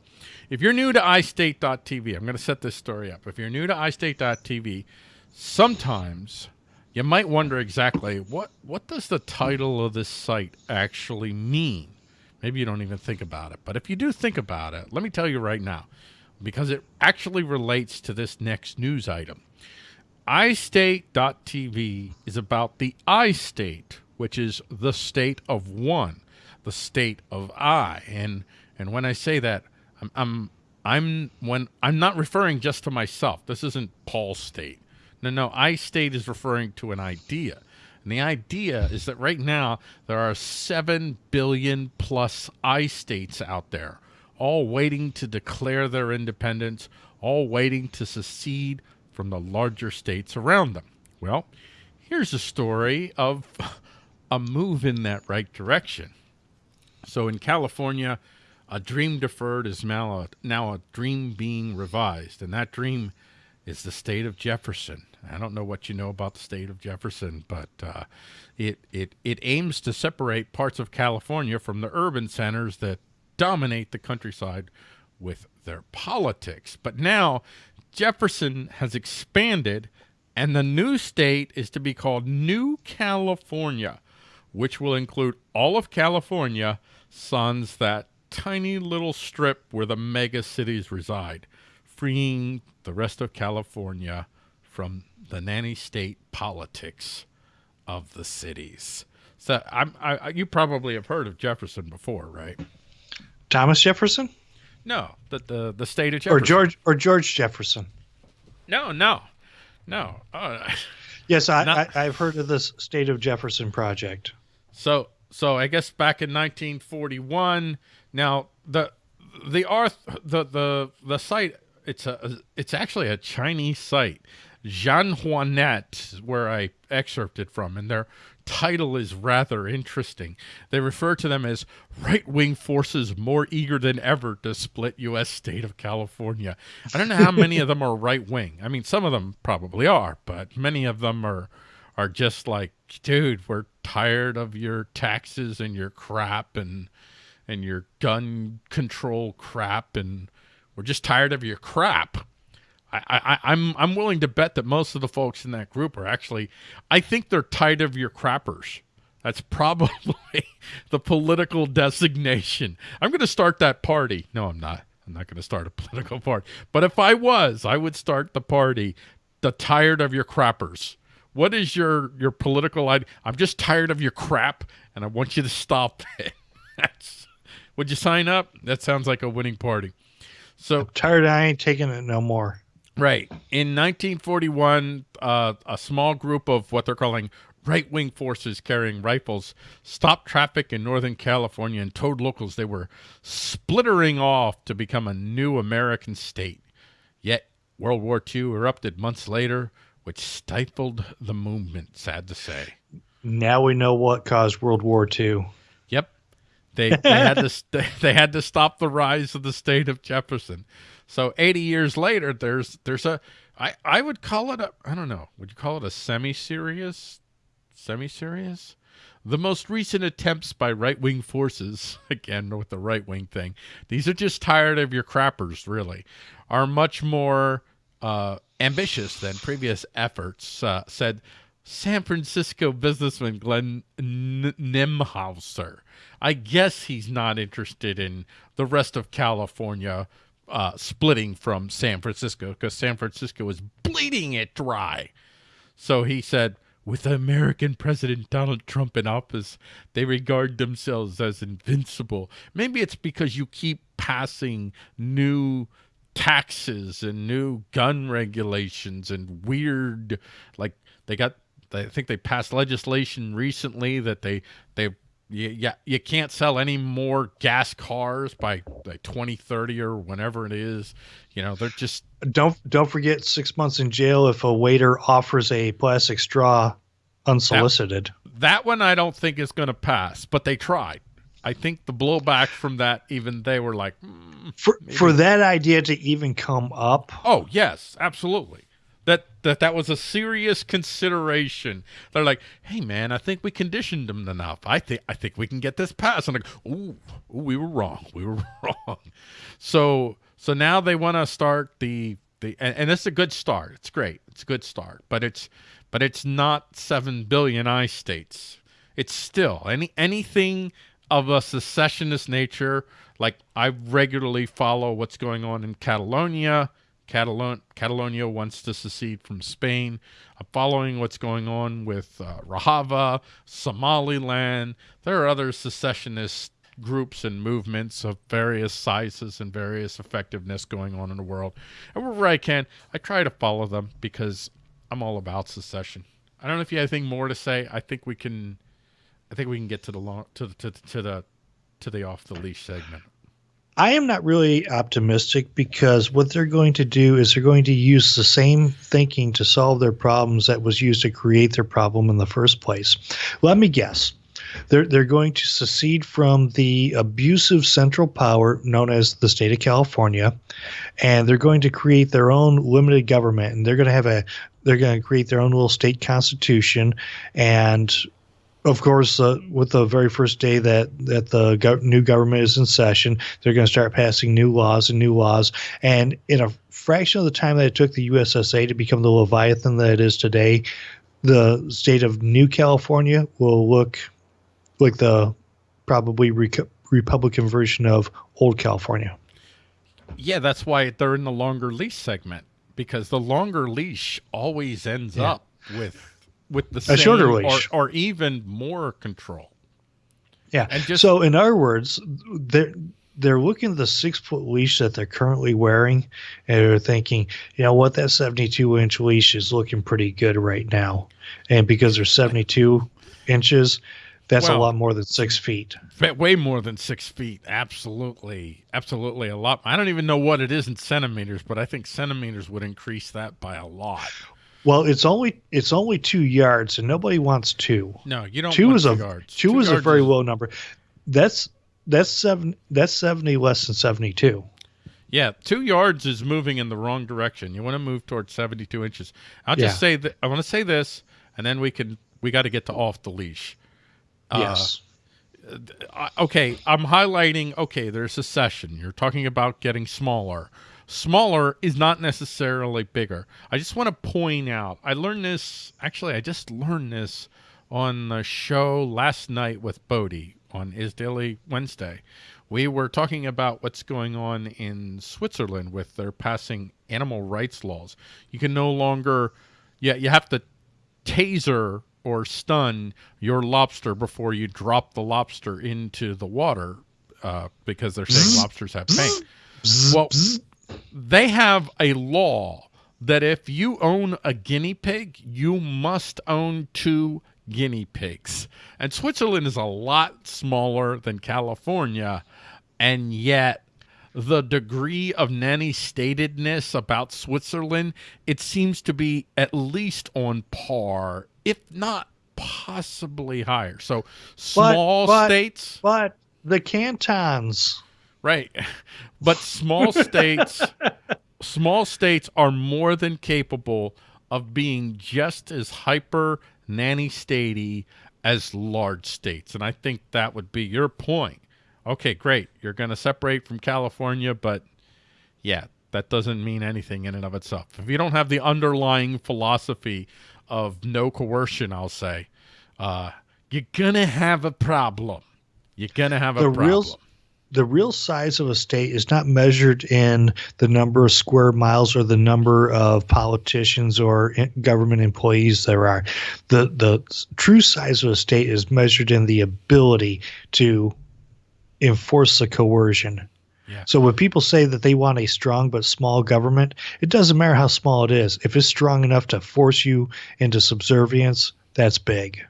if you're new to iState.tv, I'm going to set this story up. If you're new to iState.tv, sometimes you might wonder exactly what what does the title of this site actually mean. Maybe you don't even think about it, but if you do think about it, let me tell you right now, because it actually relates to this next news item. iState.tv is about the I state, which is the state of one, the state of I. And and when I say that, I'm I'm I'm when I'm not referring just to myself. This isn't Paul's state. No, no, I state is referring to an idea. And the idea is that right now there are 7 billion plus I states out there, all waiting to declare their independence, all waiting to secede from the larger states around them. Well, here's a story of a move in that right direction. So in California, a dream deferred is now a, now a dream being revised, and that dream is the state of Jefferson. I don't know what you know about the state of Jefferson, but uh, it it it aims to separate parts of California from the urban centers that dominate the countryside with their politics. But now Jefferson has expanded, and the new state is to be called New California, which will include all of California, sans that tiny little strip where the mega cities reside, freeing the rest of California from the nanny state politics of the cities. So I'm, I, you probably have heard of Jefferson before, right? Thomas Jefferson? No, the the, the state of Jefferson. Or George or George Jefferson. No, no, no. Uh, yes, I, Not, I, I've heard of this state of Jefferson project. So, so I guess back in 1941. Now the the arth the the the site it's a it's actually a Chinese site. Xinhuanet, where I excerpted from, and their title is rather interesting. They refer to them as right wing forces more eager than ever to split U.S. state of California. I don't know how many of them are right wing. I mean, some of them probably are, but many of them are are just like, dude, we're tired of your taxes and your crap and and your gun control crap, and we're just tired of your crap. I, I, I'm I'm willing to bet that most of the folks in that group are actually, I think they're tired of your crappers. That's probably the political designation. I'm going to start that party. No, I'm not. I'm not going to start a political party. But if I was, I would start the party, the tired of your crappers. What is your your political idea? I'm just tired of your crap, and I want you to stop it. That's. Would you sign up? That sounds like a winning party. So I'm tired. I ain't taking it no more. Right. In 1941, uh, a small group of what they're calling right wing forces carrying rifles stopped traffic in Northern California and told locals they were splittering off to become a new American state. Yet, World War II erupted months later, which stifled the movement, sad to say. Now we know what caused World War II. They, they had to they had to stop the rise of the state of Jefferson. So 80 years later, there's there's a I I would call it a I don't know. Would you call it a semi-serious? Semi-serious? The most recent attempts by right-wing forces, again with the right-wing thing, these are just tired of your crappers, really, are much more uh, ambitious than previous efforts, uh, said San Francisco businessman Glenn N- Nimhauser. I guess he's not interested in the rest of California uh, splitting from San Francisco because San Francisco was bleeding it dry. So he said, with American President Donald Trump in office, they regard themselves as invincible. Maybe it's because you keep passing new taxes and new gun regulations and weird, like they got, I think they passed legislation recently that they they you, yeah, you can't sell any more gas cars by like 2030 or whenever it is. You know, they're just don't don't forget six months in jail if a waiter offers a plastic straw unsolicited. That, that one I don't think is going to pass, but they tried. I think the blowback from that, even they were like, mm, for maybe. for that idea to even come up. Oh yes, absolutely that that was a serious consideration. They're like, "Hey, man, I think we conditioned them enough. I think I think we can get this passed." And like, "Ooh, ooh we were wrong. We were wrong." So so now they want to start the the and, and it's a good start. It's great. It's a good start, but it's but it's not seven billion I states. It's still any anything of a secessionist nature. Like I regularly follow what's going on in Catalonia Catalon Catalonia wants to secede from Spain. I'm following what's going on with uh, Somaliland. There are other secessionist groups and movements of various sizes and various effectiveness going on in the world. And wherever I can, I try to follow them because I'm all about secession. I don't know if you have anything more to say. I think we can. I think we can get to the long to the to, to the to the off the leash segment. I am not really optimistic because what they're going to do is they're going to use the same thinking to solve their problems that was used to create their problem in the first place. Let me guess. They're, they're going to secede from the abusive central power known as the state of California, and they're going to create their own limited government, and they're going to have a they're going to create their own little state constitution, and of course, uh, with the very first day that that the go- new government is in session, they're going to start passing new laws and new laws. And in a fraction of the time that it took the USSA to become the leviathan that it is today, the state of New California will look like the probably re- Republican version of old California. Yeah, that's why they're in the longer leash segment because the longer leash always ends yeah. up with with the A same shorter or, leash. or even more control. Yeah. And just- so, in other words, they're they're looking at the six foot leash that they're currently wearing, and they're thinking, you know what, that seventy two inch leash is looking pretty good right now, and because they're seventy two inches, that's Well- a lot more than six feet. Way more than six feet. Absolutely. Absolutely a lot. I don't even know what it is in centimeters, but I think centimeters would increase that by a lot. Well, it's only it's only two yards, and nobody wants two. No, you don't two want is a two yards. two is a yards very low number. That's that's seven that's seventy less than seventy two. Yeah, two yards is moving in the wrong direction. You want to move towards 72 inches. I'll just Yeah. say that I want to say this, and then we can we got to get to off the leash. Uh, yes. I- okay, I'm highlighting. Okay, there's a session. You're talking about getting smaller. Smaller is not necessarily bigger. I just want to point out. I learned this. Actually, I just learned this on the show last night with Bodie on Is Daily Wednesday. We were talking about what's going on in Switzerland with their passing animal rights laws. You can no longer, yeah, you have to taser or stun your lobster before you drop the lobster into the water uh, because they're saying lobsters have pain. Well, they have a law that if you own a guinea pig, you must own two guinea pigs. And Switzerland is a lot smaller than California, and yet the degree of nanny statedness about Switzerland, it seems to be at least on par, if not possibly higher. So small but- states, But the cantons. Right? But small states, small states are more than capable of being just as hyper nanny statey as large states, and I think that would be your point. Okay, great. You're going to separate from California, but yeah, that doesn't mean anything in and of itself. If you don't have the underlying philosophy of no coercion, I'll say, uh, you're gonna have a problem. You're gonna have a The problem. real the real size of a state is not measured in the number of square miles or the number of politicians or government employees there are. The the true size of a state is measured in the ability to enforce the coercion. Yeah. So when people say that they want a strong but small government, it doesn't matter how small it is. If it's strong enough to force you into subservience, that's big.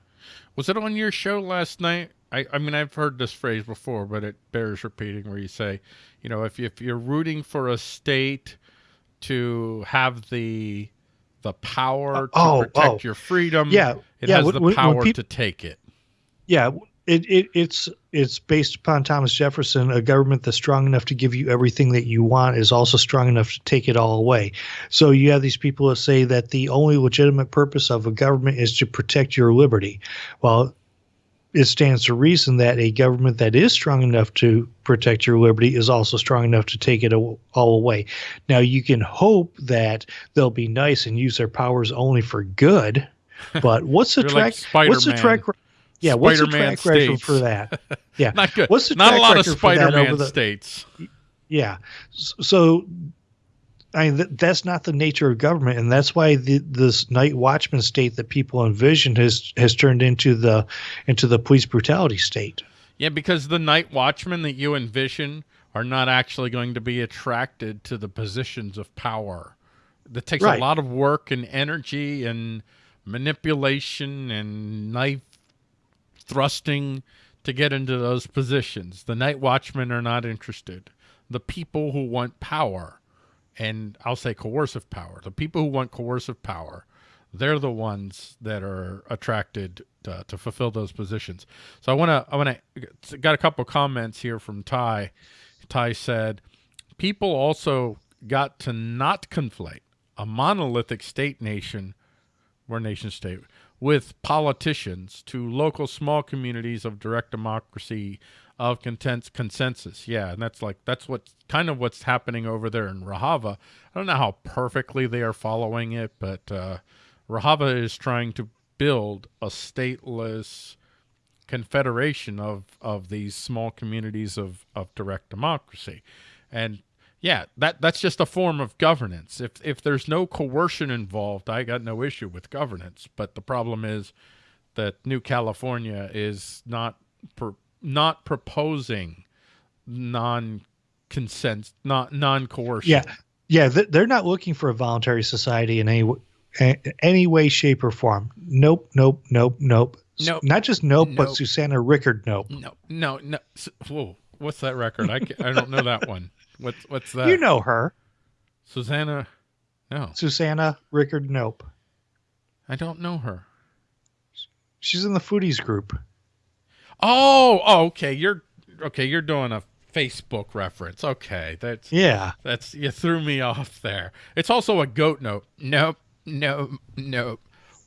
Was it on your show last night? I, I mean, I've heard this phrase before, but it bears repeating. Where you say, you know, if if you're rooting for a state to have the the power uh, to Oh, protect oh. your freedom, Yeah, it yeah, has when- the power to take it. Yeah, it, it it's it's based upon Thomas Jefferson. A government that's strong enough to give you everything that you want is also strong enough to take it all away. So you have these people that say that the only legitimate purpose of a government is to protect your liberty. Well, it stands to reason that a government that is strong enough to protect your liberty is also strong enough to take it all away. Now you can hope that they'll be nice and use their powers only for good. But what's the track? like what's the track Spider-Man. track? Yeah, what's the Spider-Man track record for that? Yeah, Not good. What's the Not a lot of record Spider-Man over the- states. Yeah, so I mean th- that's not the nature of government, and that's why the, this night watchman state that people envision has has turned into the into the police brutality state. Yeah, because the night watchmen that you envision are not actually going to be attracted to the positions of power. That takes Right. a lot of work and energy and manipulation and knife thrusting to get into those positions. The night watchmen are not interested. The people who want power, and I'll say coercive power, the people who want coercive power, they're the ones that are attracted to, to fulfill those positions. So I want to, I want to, got a couple comments here from Ty. Ty said, people also got to not conflate a monolithic state nation or nation state with politicians to local small communities of direct democracy of content consensus. Yeah, and that's like that's what kind of what's happening over there in Rojava. I don't know how perfectly they are following it, but uh, Rojava is trying to build a stateless confederation of of these small communities of of direct democracy, and Yeah, that that's just a form of governance. If if there's no coercion involved, I got no issue with governance. But the problem is that New California is not per, not proposing non consent, not non coercion. Yeah, yeah, they're not looking for a voluntary society in any any way, shape, or form. Nope, nope, nope, nope. Nope. Not just nope, nope. but Susanna Rickard nope. No, no, no. Whoa, what's that record? I, I don't know that one. What's what's that? You know her, Susanna. No, Susanna Rickard nope. I don't know her. She's in the foodies group. Oh, oh, okay. You're okay. You're doing a Facebook reference. Okay, that's yeah. That's you threw me off there. It's also a goat note. Nope, nope, nope.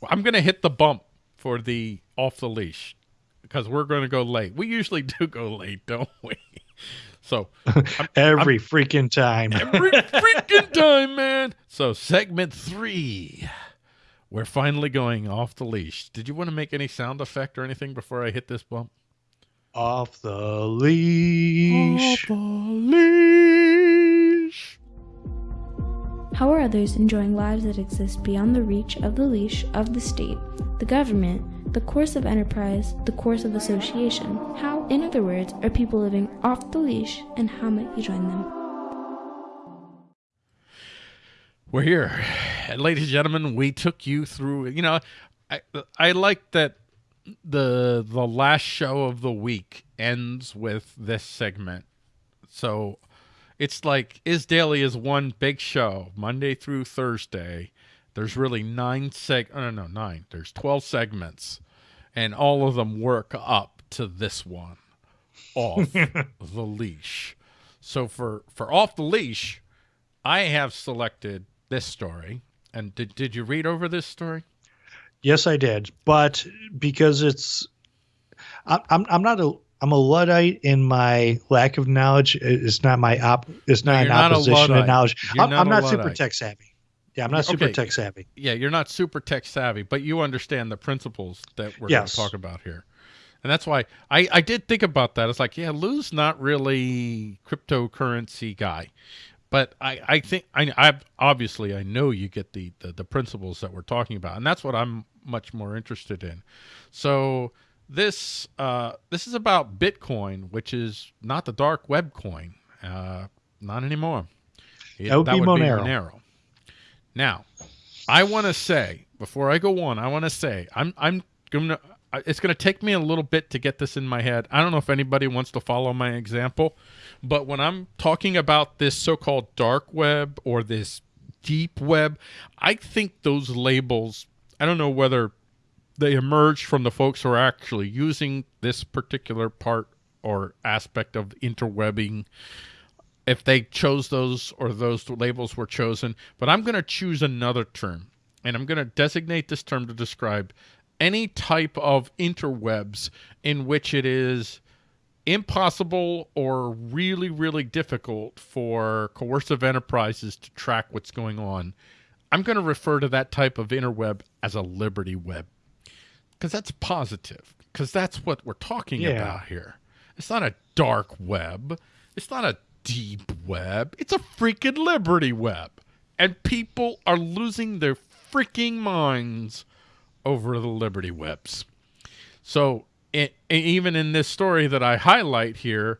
I'm gonna hit the bump for the off the leash because we're gonna go late. We usually do go late, don't we? So I'm, every I'm, freaking time, every freaking time, man. So segment three, we're finally going off the leash. Did you want to make any sound effect or anything before I hit this bump? Off the leash. Off the leash. How are others enjoying lives that exist beyond the reach of the leash of the state, the government, the coercive enterprise, the coercive association? How, in other words, are people living off the leash, and how might you join them? We're here. And ladies and gentlemen, we took you through, you know, I, I like that the the last show of the week ends with this segment. So it's like is daily is one big show Monday through Thursday. There's really nine seg oh, no no nine. There's twelve segments, and all of them work up to this one, off the leash. So for for off the leash, I have selected this story. And did did you read over this story? Yes, I did, but because it's, I, I'm I'm not a I'm a luddite in my lack of knowledge. It's not my op. It's not no, an opposition to knowledge. I'm not, I'm not super tech savvy. Yeah, I'm not super okay. tech savvy. Yeah, you're not super tech savvy, but you understand the principles that we're yes. going to talk about here. And that's why I, I did think about that. It's like, yeah, Lou's not really cryptocurrency guy. But I, I think I, I obviously I know you get the, the, the principles that we're talking about, and that's what I'm much more interested in. So this uh, this is about Bitcoin, which is not the dark web coin, uh, not anymore. It, that would, that be, would Monero. be Monero. Now, I want to say before I go on, I want to say I'm I'm gonna. It's going to take me a little bit to get this in my head. I don't know if anybody wants to follow my example, but when I'm talking about this so-called dark web or this deep web, I think those labels I don't know whether they emerged from the folks who are actually using this particular part or aspect of interwebbing if they chose those or those labels were chosen but i'm going to choose another term and i'm going to designate this term to describe any type of interwebs in which it is impossible or really really difficult for coercive enterprises to track what's going on I'm going to refer to that type of interweb as a liberty web because that's positive because that's what we're talking yeah. about here. It's not a dark web. It's not a deep web. It's a freaking liberty web. And people are losing their freaking minds over the liberty webs. So it, even in this story that I highlight here,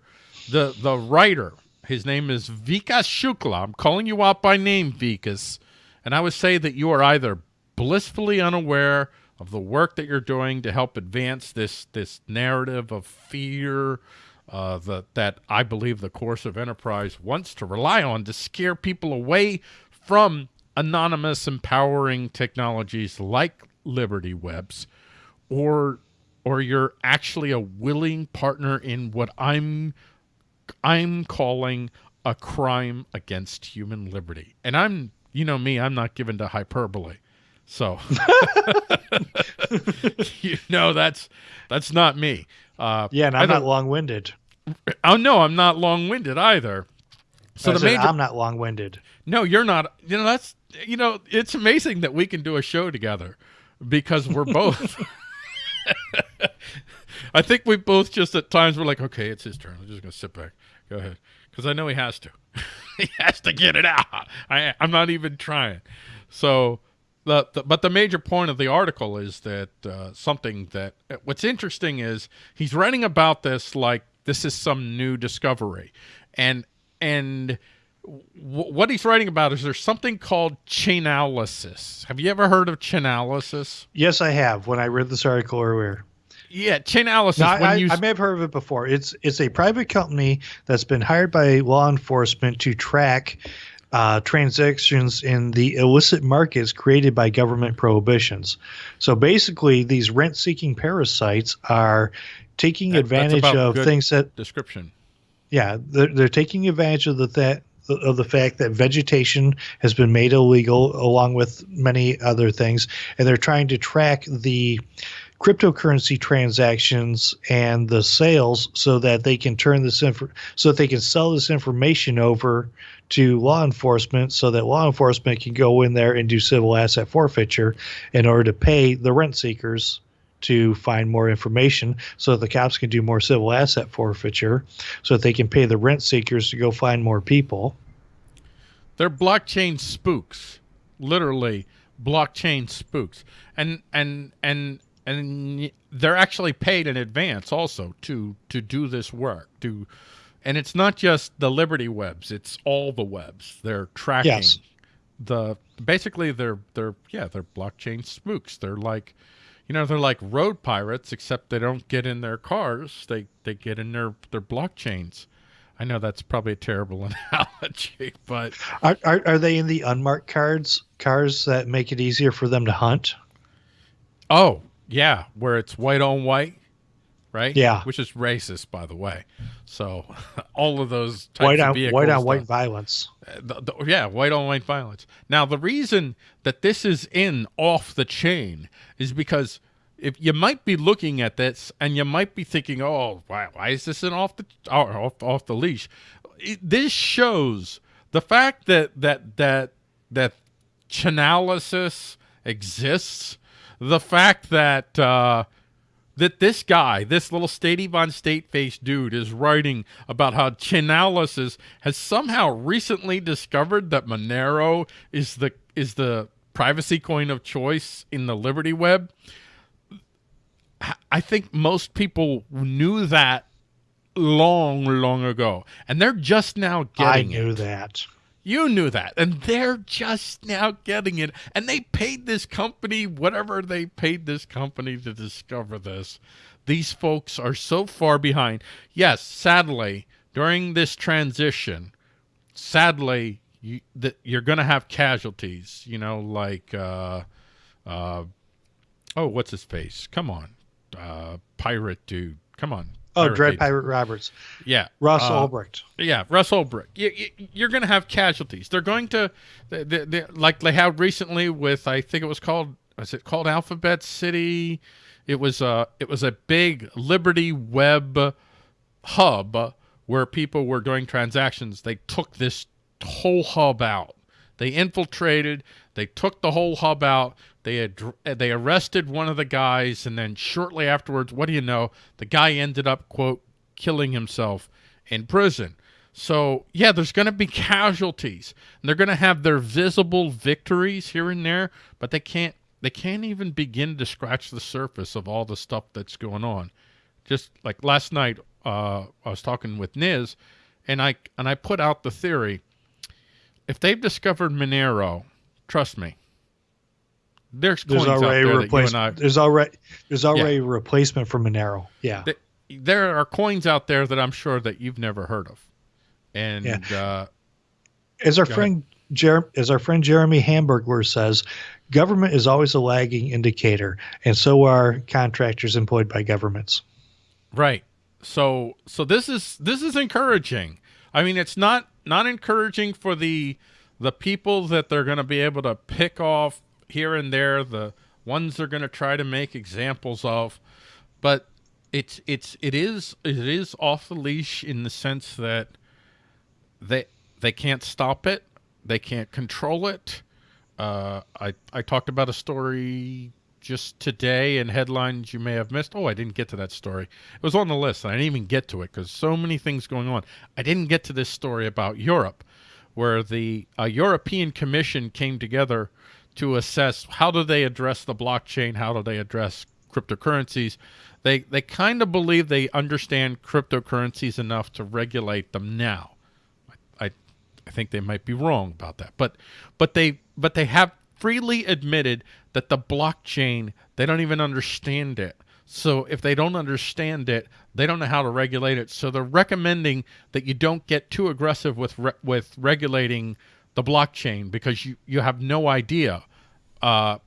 the the writer, his name is Vikas Shukla. I'm calling you out by name, Vikas. And I would say that you are either blissfully unaware of the work that you're doing to help advance this this narrative of fear uh, that that I believe the coercive enterprise wants to rely on to scare people away from anonymous empowering technologies like Liberty Webs, or or you're actually a willing partner in what I'm I'm calling a crime against human liberty. And I'm you know me, I'm not given to hyperbole. So you know that's that's not me. Uh, yeah, and I'm not long-winded. Oh no, I'm not long-winded either. So I the major, I'm not long-winded. No, you're not. You know that's you know it's amazing that we can do a show together because we're both. I think we both just at times we're like, okay, it's his turn. I'm just gonna sit back. Go ahead. because I know he has to. he has to get it out. I, I'm not even trying. So, the, the but the major point of the article is that uh, something that what's interesting is he's writing about this like this is some new discovery, and and what he's writing about is there's something called chainalysis. Have you ever heard of chainalysis? Yes, I have. When I read this article earlier. Yeah, chainalysis. No, I, you... I, may have heard of it before. It's it's a private company that's been hired by law enforcement to track uh, transactions in the illicit markets created by government prohibitions. So basically, these rent-seeking parasites are taking that, advantage of things that description. Yeah, they're, they're taking advantage of the that of the fact that vegetation has been made illegal along with many other things and they're trying to track the cryptocurrency transactions and the sales so that they can turn this info so that they can sell this information over to law enforcement so that law enforcement can go in there and do civil asset forfeiture in order to pay the rent seekers to find more information so that the cops can do more civil asset forfeiture so that they can pay the rent seekers to go find more people. They're blockchain spooks, literally blockchain spooks. And and and and they're actually paid in advance also to to do this work to and it's not just the liberty webs it's all the webs they're tracking yes. the basically they're they're yeah they're blockchain spooks they're like you know, they're like road pirates, except they don't get in their cars. They they get in their their blockchains. I know that's probably a terrible analogy, but are, are, are they in the unmarked cards cars that make it easier for them to hunt? Oh yeah, where it's white on white, right? Yeah, which is racist, by the way. So all of those white on white on white violence. Uh, the, the, yeah, white on white violence. Now the reason that this is in off the chain is because if you might be looking at this and you might be thinking, "Oh, why, why is this in off the off, off the leash?" It, this shows the fact that that that that chainalysis exists, the fact that uh, that this guy, this little Statey Von State face dude, is writing about how Chainalysis has somehow recently discovered that Monero is the is the privacy coin of choice in the Liberty Web. I think most people knew that long, long ago, and they're just now getting I knew it. that. You knew that. And they're just now getting it. And they paid this company whatever they paid this company to discover this. These folks are so far behind. Yes, sadly, during this transition, sadly, you, that you're going to have casualties, you know, like, uh, uh, oh, what's his face? Come on. Uh, pirate dude. Come on. Oh, Dread Pirate Roberts. Yeah. Russ uh, Ulbricht. Yeah, Russ Ulbricht. You, you, are going to have casualties. They're going to, they, they, they, like they have recently with, I think it was called, was it called Alphabet City? It was a, it was a big Liberty Web hub where people were doing transactions. They took this whole hub out. They infiltrated. They took the whole hub out. They had they arrested one of the guys, and then shortly afterwards, what do you know? The guy ended up quote killing himself in prison. So yeah, there's going to be casualties. And they're going to have their visible victories here and there, but they can't they can't even begin to scratch the surface of all the stuff that's going on. Just like last night, uh, I was talking with Niz, and I and I put out the theory: if they've discovered Monero, trust me, there's, there's already there replacement. There's already there's already yeah. a replacement for Monero. Yeah. The, there are coins out there that I'm sure that you've never heard of. And yeah. uh, as our friend Jer- as our friend Jeremy Hamburger says, government is always a lagging indicator, and so are contractors employed by governments. Right. So so this is this is encouraging. I mean, it's not not encouraging for the the people that they're going to be able to pick off here and there, the ones they're going to try to make examples of, but it's it's it is it is off the leash in the sense that they they can't stop it, they can't control it. Uh, I I talked about a story just today in headlines you may have missed. Oh, I didn't get to that story. It was on the list, and I didn't even get to it because so many things going on. I didn't get to this story about Europe, where the European Commission came together to assess how do they address the blockchain, how do they address cryptocurrencies. They they kind of believe they understand cryptocurrencies enough to regulate them now. I I think they might be wrong about that, but but they but they have freely admitted that the blockchain they don't even understand it. So if they don't understand it, they don't know how to regulate it. So they're recommending that you don't get too aggressive with re with regulating the blockchain because you you have no idea uh,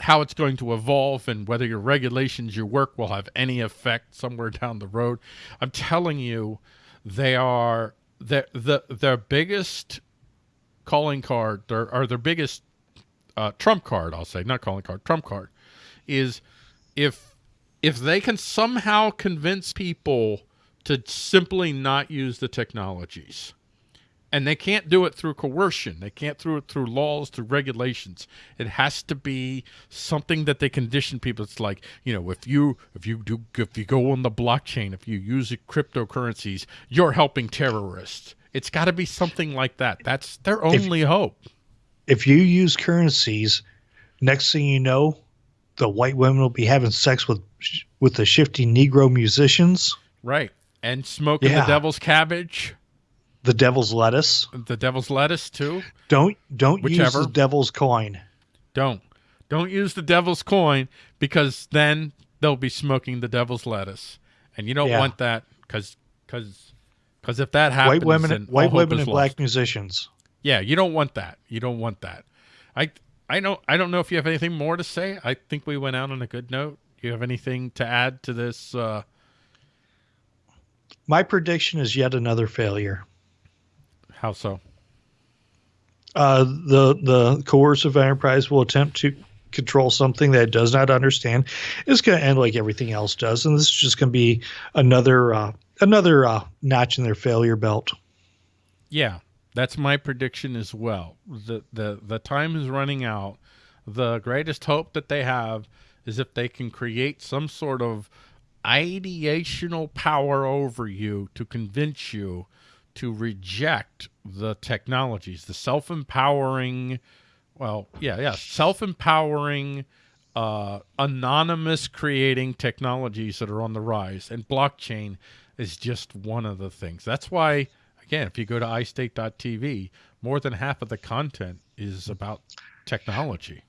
how it's going to evolve and whether your regulations, your work will have any effect somewhere down the road. I'm telling you, they are the the their biggest calling card, their, or their biggest uh, trump card. I'll say not calling card, trump card, is if if they can somehow convince people to simply not use the technologies and they can't do it through coercion. They can't do it through laws, through regulations. It has to be something that they condition people. It's like you know, if you if you do if you go on the blockchain, if you use cryptocurrencies, you're helping terrorists. It's got to be something like that. That's their only if, hope. If you use currencies, next thing you know, the white women will be having sex with with the shifty Negro musicians. Right, and smoking yeah. the devil's cabbage the devil's lettuce. The devil's lettuce too. Don't don't Whichever. use the devil's coin. Don't don't use the devil's coin because then they'll be smoking the devil's lettuce, and you don't yeah. want that because because because if that happens, white women, white women, and lost. black musicians. Yeah, you don't want that. You don't want that. I I know I don't know if you have anything more to say. I think we went out on a good note. Do you have anything to add to this? Uh... My prediction is yet another failure. How so? Uh, the the coercive enterprise will attempt to control something that it does not understand. It's going to end like everything else does, and this is just going to be another uh, another uh, notch in their failure belt. Yeah, that's my prediction as well. the the The time is running out. The greatest hope that they have is if they can create some sort of ideational power over you to convince you to reject the technologies, the self-empowering, well, yeah, yeah, self-empowering, uh, anonymous creating technologies that are on the rise. And blockchain is just one of the things. That's why, again, if you go to iState.tv, more than half of the content is about technology.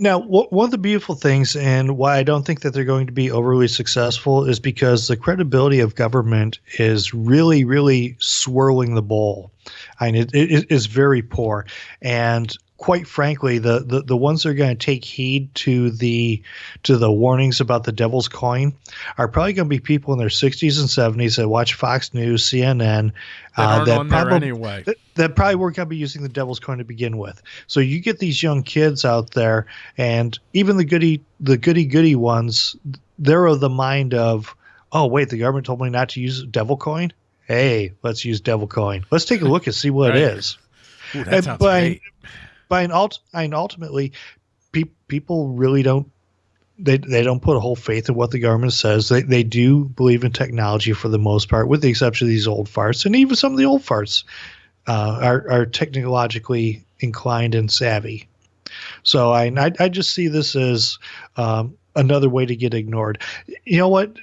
Now, one of the beautiful things, and why I don't think that they're going to be overly successful, is because the credibility of government is really, really swirling the bowl. I mean, it, it is very poor. And quite frankly, the, the, the ones that are going to take heed to the to the warnings about the devil's coin are probably going to be people in their 60s and 70s that watch Fox News, CNN, uh, that probably anyway. that, that, probably weren't going to be using the devil's coin to begin with. So you get these young kids out there, and even the goody the goody goody ones, they're of the mind of, oh wait, the government told me not to use devil coin. Hey, let's use devil coin. Let's take a look and see what right. it is. Ooh, that and sounds great but ult- ultimately, pe- people really don't they they don't put a whole faith in what the government says. They they do believe in technology for the most part, with the exception of these old farts, and even some of the old farts uh, are are technologically inclined and savvy. So I I, I just see this as um, another way to get ignored. You know what?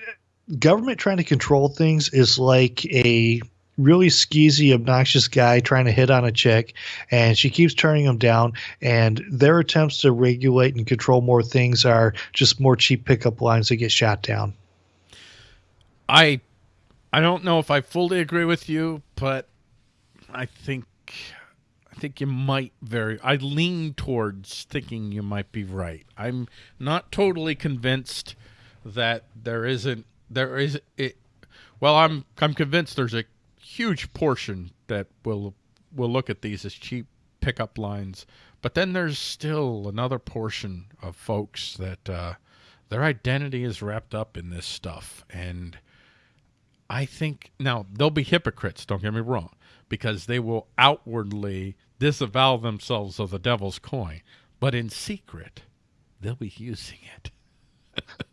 Government trying to control things is like a really skeezy, obnoxious guy trying to hit on a chick, and she keeps turning him down. And their attempts to regulate and control more things are just more cheap pickup lines that get shot down. I, I don't know if I fully agree with you, but I think, I think you might very. I lean towards thinking you might be right. I'm not totally convinced that there isn't there is it. Well, I'm I'm convinced there's a huge portion that will will look at these as cheap pickup lines. But then there's still another portion of folks that uh, their identity is wrapped up in this stuff. And I think now they'll be hypocrites, don't get me wrong, because they will outwardly disavow themselves of the devil's coin, but in secret, they'll be using it.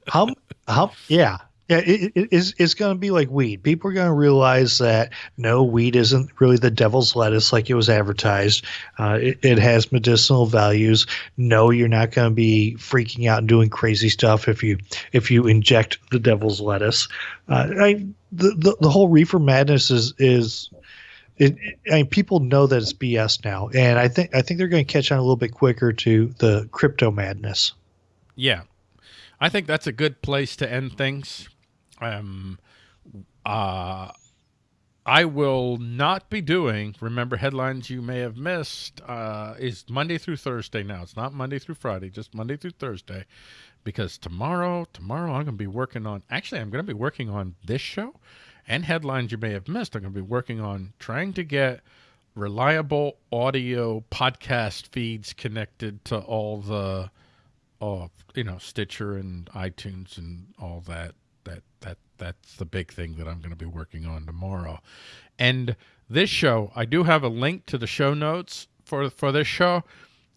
how how yeah yeah it, it, it's, it's going to be like weed. People are going to realize that no weed isn't really the devil's lettuce like it was advertised. Uh, it, it has medicinal values. No you're not going to be freaking out and doing crazy stuff if you if you inject the devil's lettuce. Uh, I, the, the the whole reefer madness is is it, it, I mean, people know that it's BS now, and I think I think they're going to catch on a little bit quicker to the crypto madness. Yeah, I think that's a good place to end things. Um, uh, I will not be doing. Remember, headlines you may have missed uh, is Monday through Thursday. Now it's not Monday through Friday, just Monday through Thursday, because tomorrow, tomorrow I'm going to be working on. Actually, I'm going to be working on this show and headlines you may have missed. I'm going to be working on trying to get reliable audio podcast feeds connected to all the, uh, you know, Stitcher and iTunes and all that. That that that's the big thing that I'm going to be working on tomorrow. And this show, I do have a link to the show notes for for this show.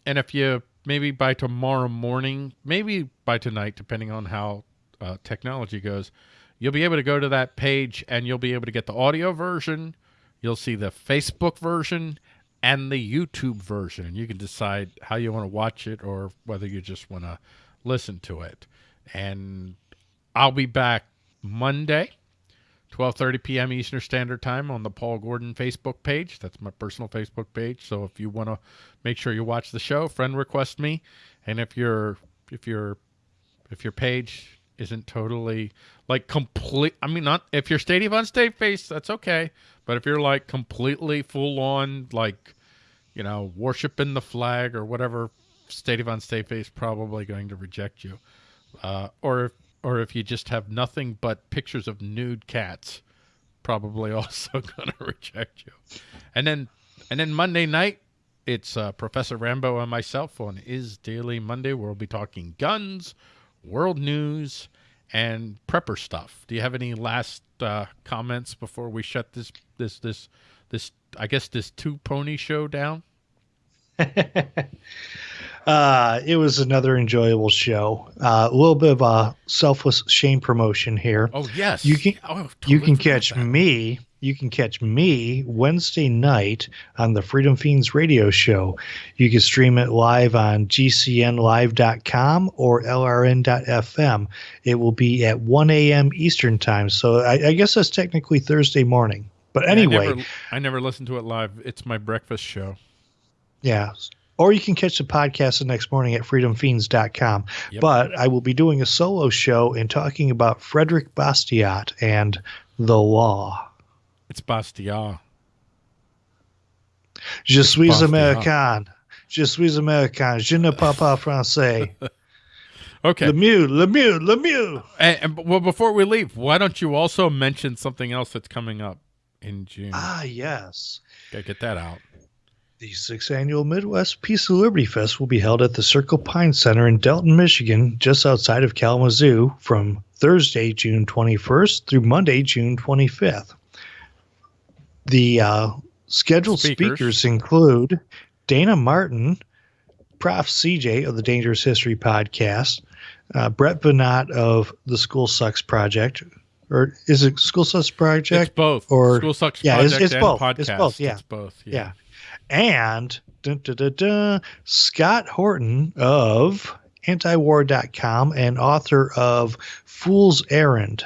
And if you maybe by tomorrow morning, maybe by tonight, depending on how uh, technology goes, you'll be able to go to that page and you'll be able to get the audio version. You'll see the Facebook version and the YouTube version. You can decide how you want to watch it or whether you just want to listen to it. And I'll be back Monday, 12:30 p.m. Eastern Standard Time on the Paul Gordon Facebook page. That's my personal Facebook page. So if you want to make sure you watch the show, friend request me. And if you're if you're if your page isn't totally like complete. I mean, not if you're Stadium on State face, that's okay. But if you're like completely full on, like you know, worshiping the flag or whatever, Stadium on State face probably going to reject you. Uh, or if, or if you just have nothing but pictures of nude cats, probably also going to reject you. And then and then Monday night, it's uh, Professor Rambo and myself on iState Daily Monday. Where we'll be talking guns, world news, and prepper stuff. Do you have any last uh, comments before we shut this this this this I guess this two pony show down? uh, it was another enjoyable show. Uh, a little bit of a selfless shame promotion here. Oh yes, you can oh, totally you can catch that. me you can catch me Wednesday night on the Freedom Feens radio show. You can stream it live on gcnlive.com or lrn.fm. It will be at 1 a.m. Eastern time. So I, I guess that's technically Thursday morning. But anyway, I never, I never listen to it live. It's my breakfast show. Yeah. Or you can catch the podcast the next morning at freedomfeens.com. Yep. But I will be doing a solo show and talking about Frederick Bastiat and the law. It's Bastiat. Je it's suis Bastiat. américain. Je suis américain. Je ne parle pas français. okay. Lemieux, Lemieux, Lemieux. And, and, well, before we leave, why don't you also mention something else that's coming up in June? Ah, yes. Gotta get that out. The sixth annual Midwest Peace and Liberty Fest will be held at the Circle Pine Center in Delton, Michigan, just outside of Kalamazoo, from Thursday, June 21st through Monday, June 25th. The uh, scheduled speakers. speakers include Dana Martin, Prof. CJ of the Dangerous History podcast, uh, Brett Veinotte of the School Sucks Project, or is it School Sucks Project? It's both. Or School Sucks yeah, Project it's, it's both. Podcast. It's both. Yeah, it's both. Yeah, yeah. And dun, dun, dun, Scott Horton of antiwar.com and author of Fool's Errand.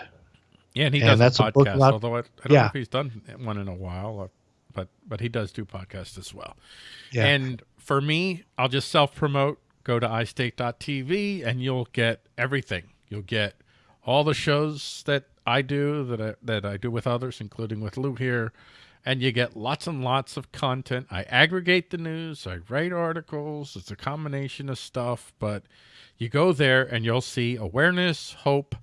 Yeah, and he does and that's a podcast. A although I, I don't yeah. know if he's done one in a while, uh, but but he does do podcasts as well. Yeah. And for me, I'll just self promote. Go to iState.tv, and you'll get everything. You'll get all the shows that I do that I, that I do with others, including with Lou here, and you get lots and lots of content. I aggregate the news. I write articles. It's a combination of stuff, but you go there and you'll see awareness, hope,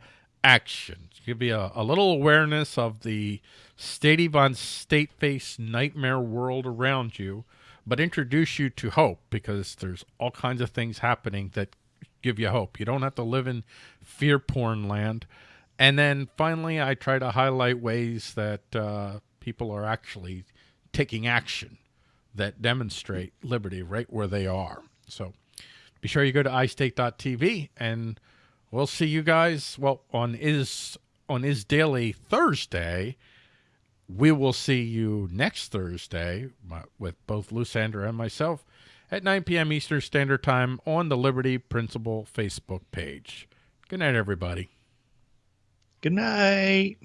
action give you a, a little awareness of the Stady Von State Face nightmare world around you, but introduce you to hope because there's all kinds of things happening that give you hope. You don't have to live in fear porn land. And then finally, I try to highlight ways that uh, people are actually taking action that demonstrate liberty right where they are. So be sure you go to iState.tv and We'll see you guys. Well, on is on is daily Thursday. We will see you next Thursday with both Lusander and myself at 9 p.m. Eastern Standard Time on the Liberty Principle Facebook page. Good night, everybody. Good night.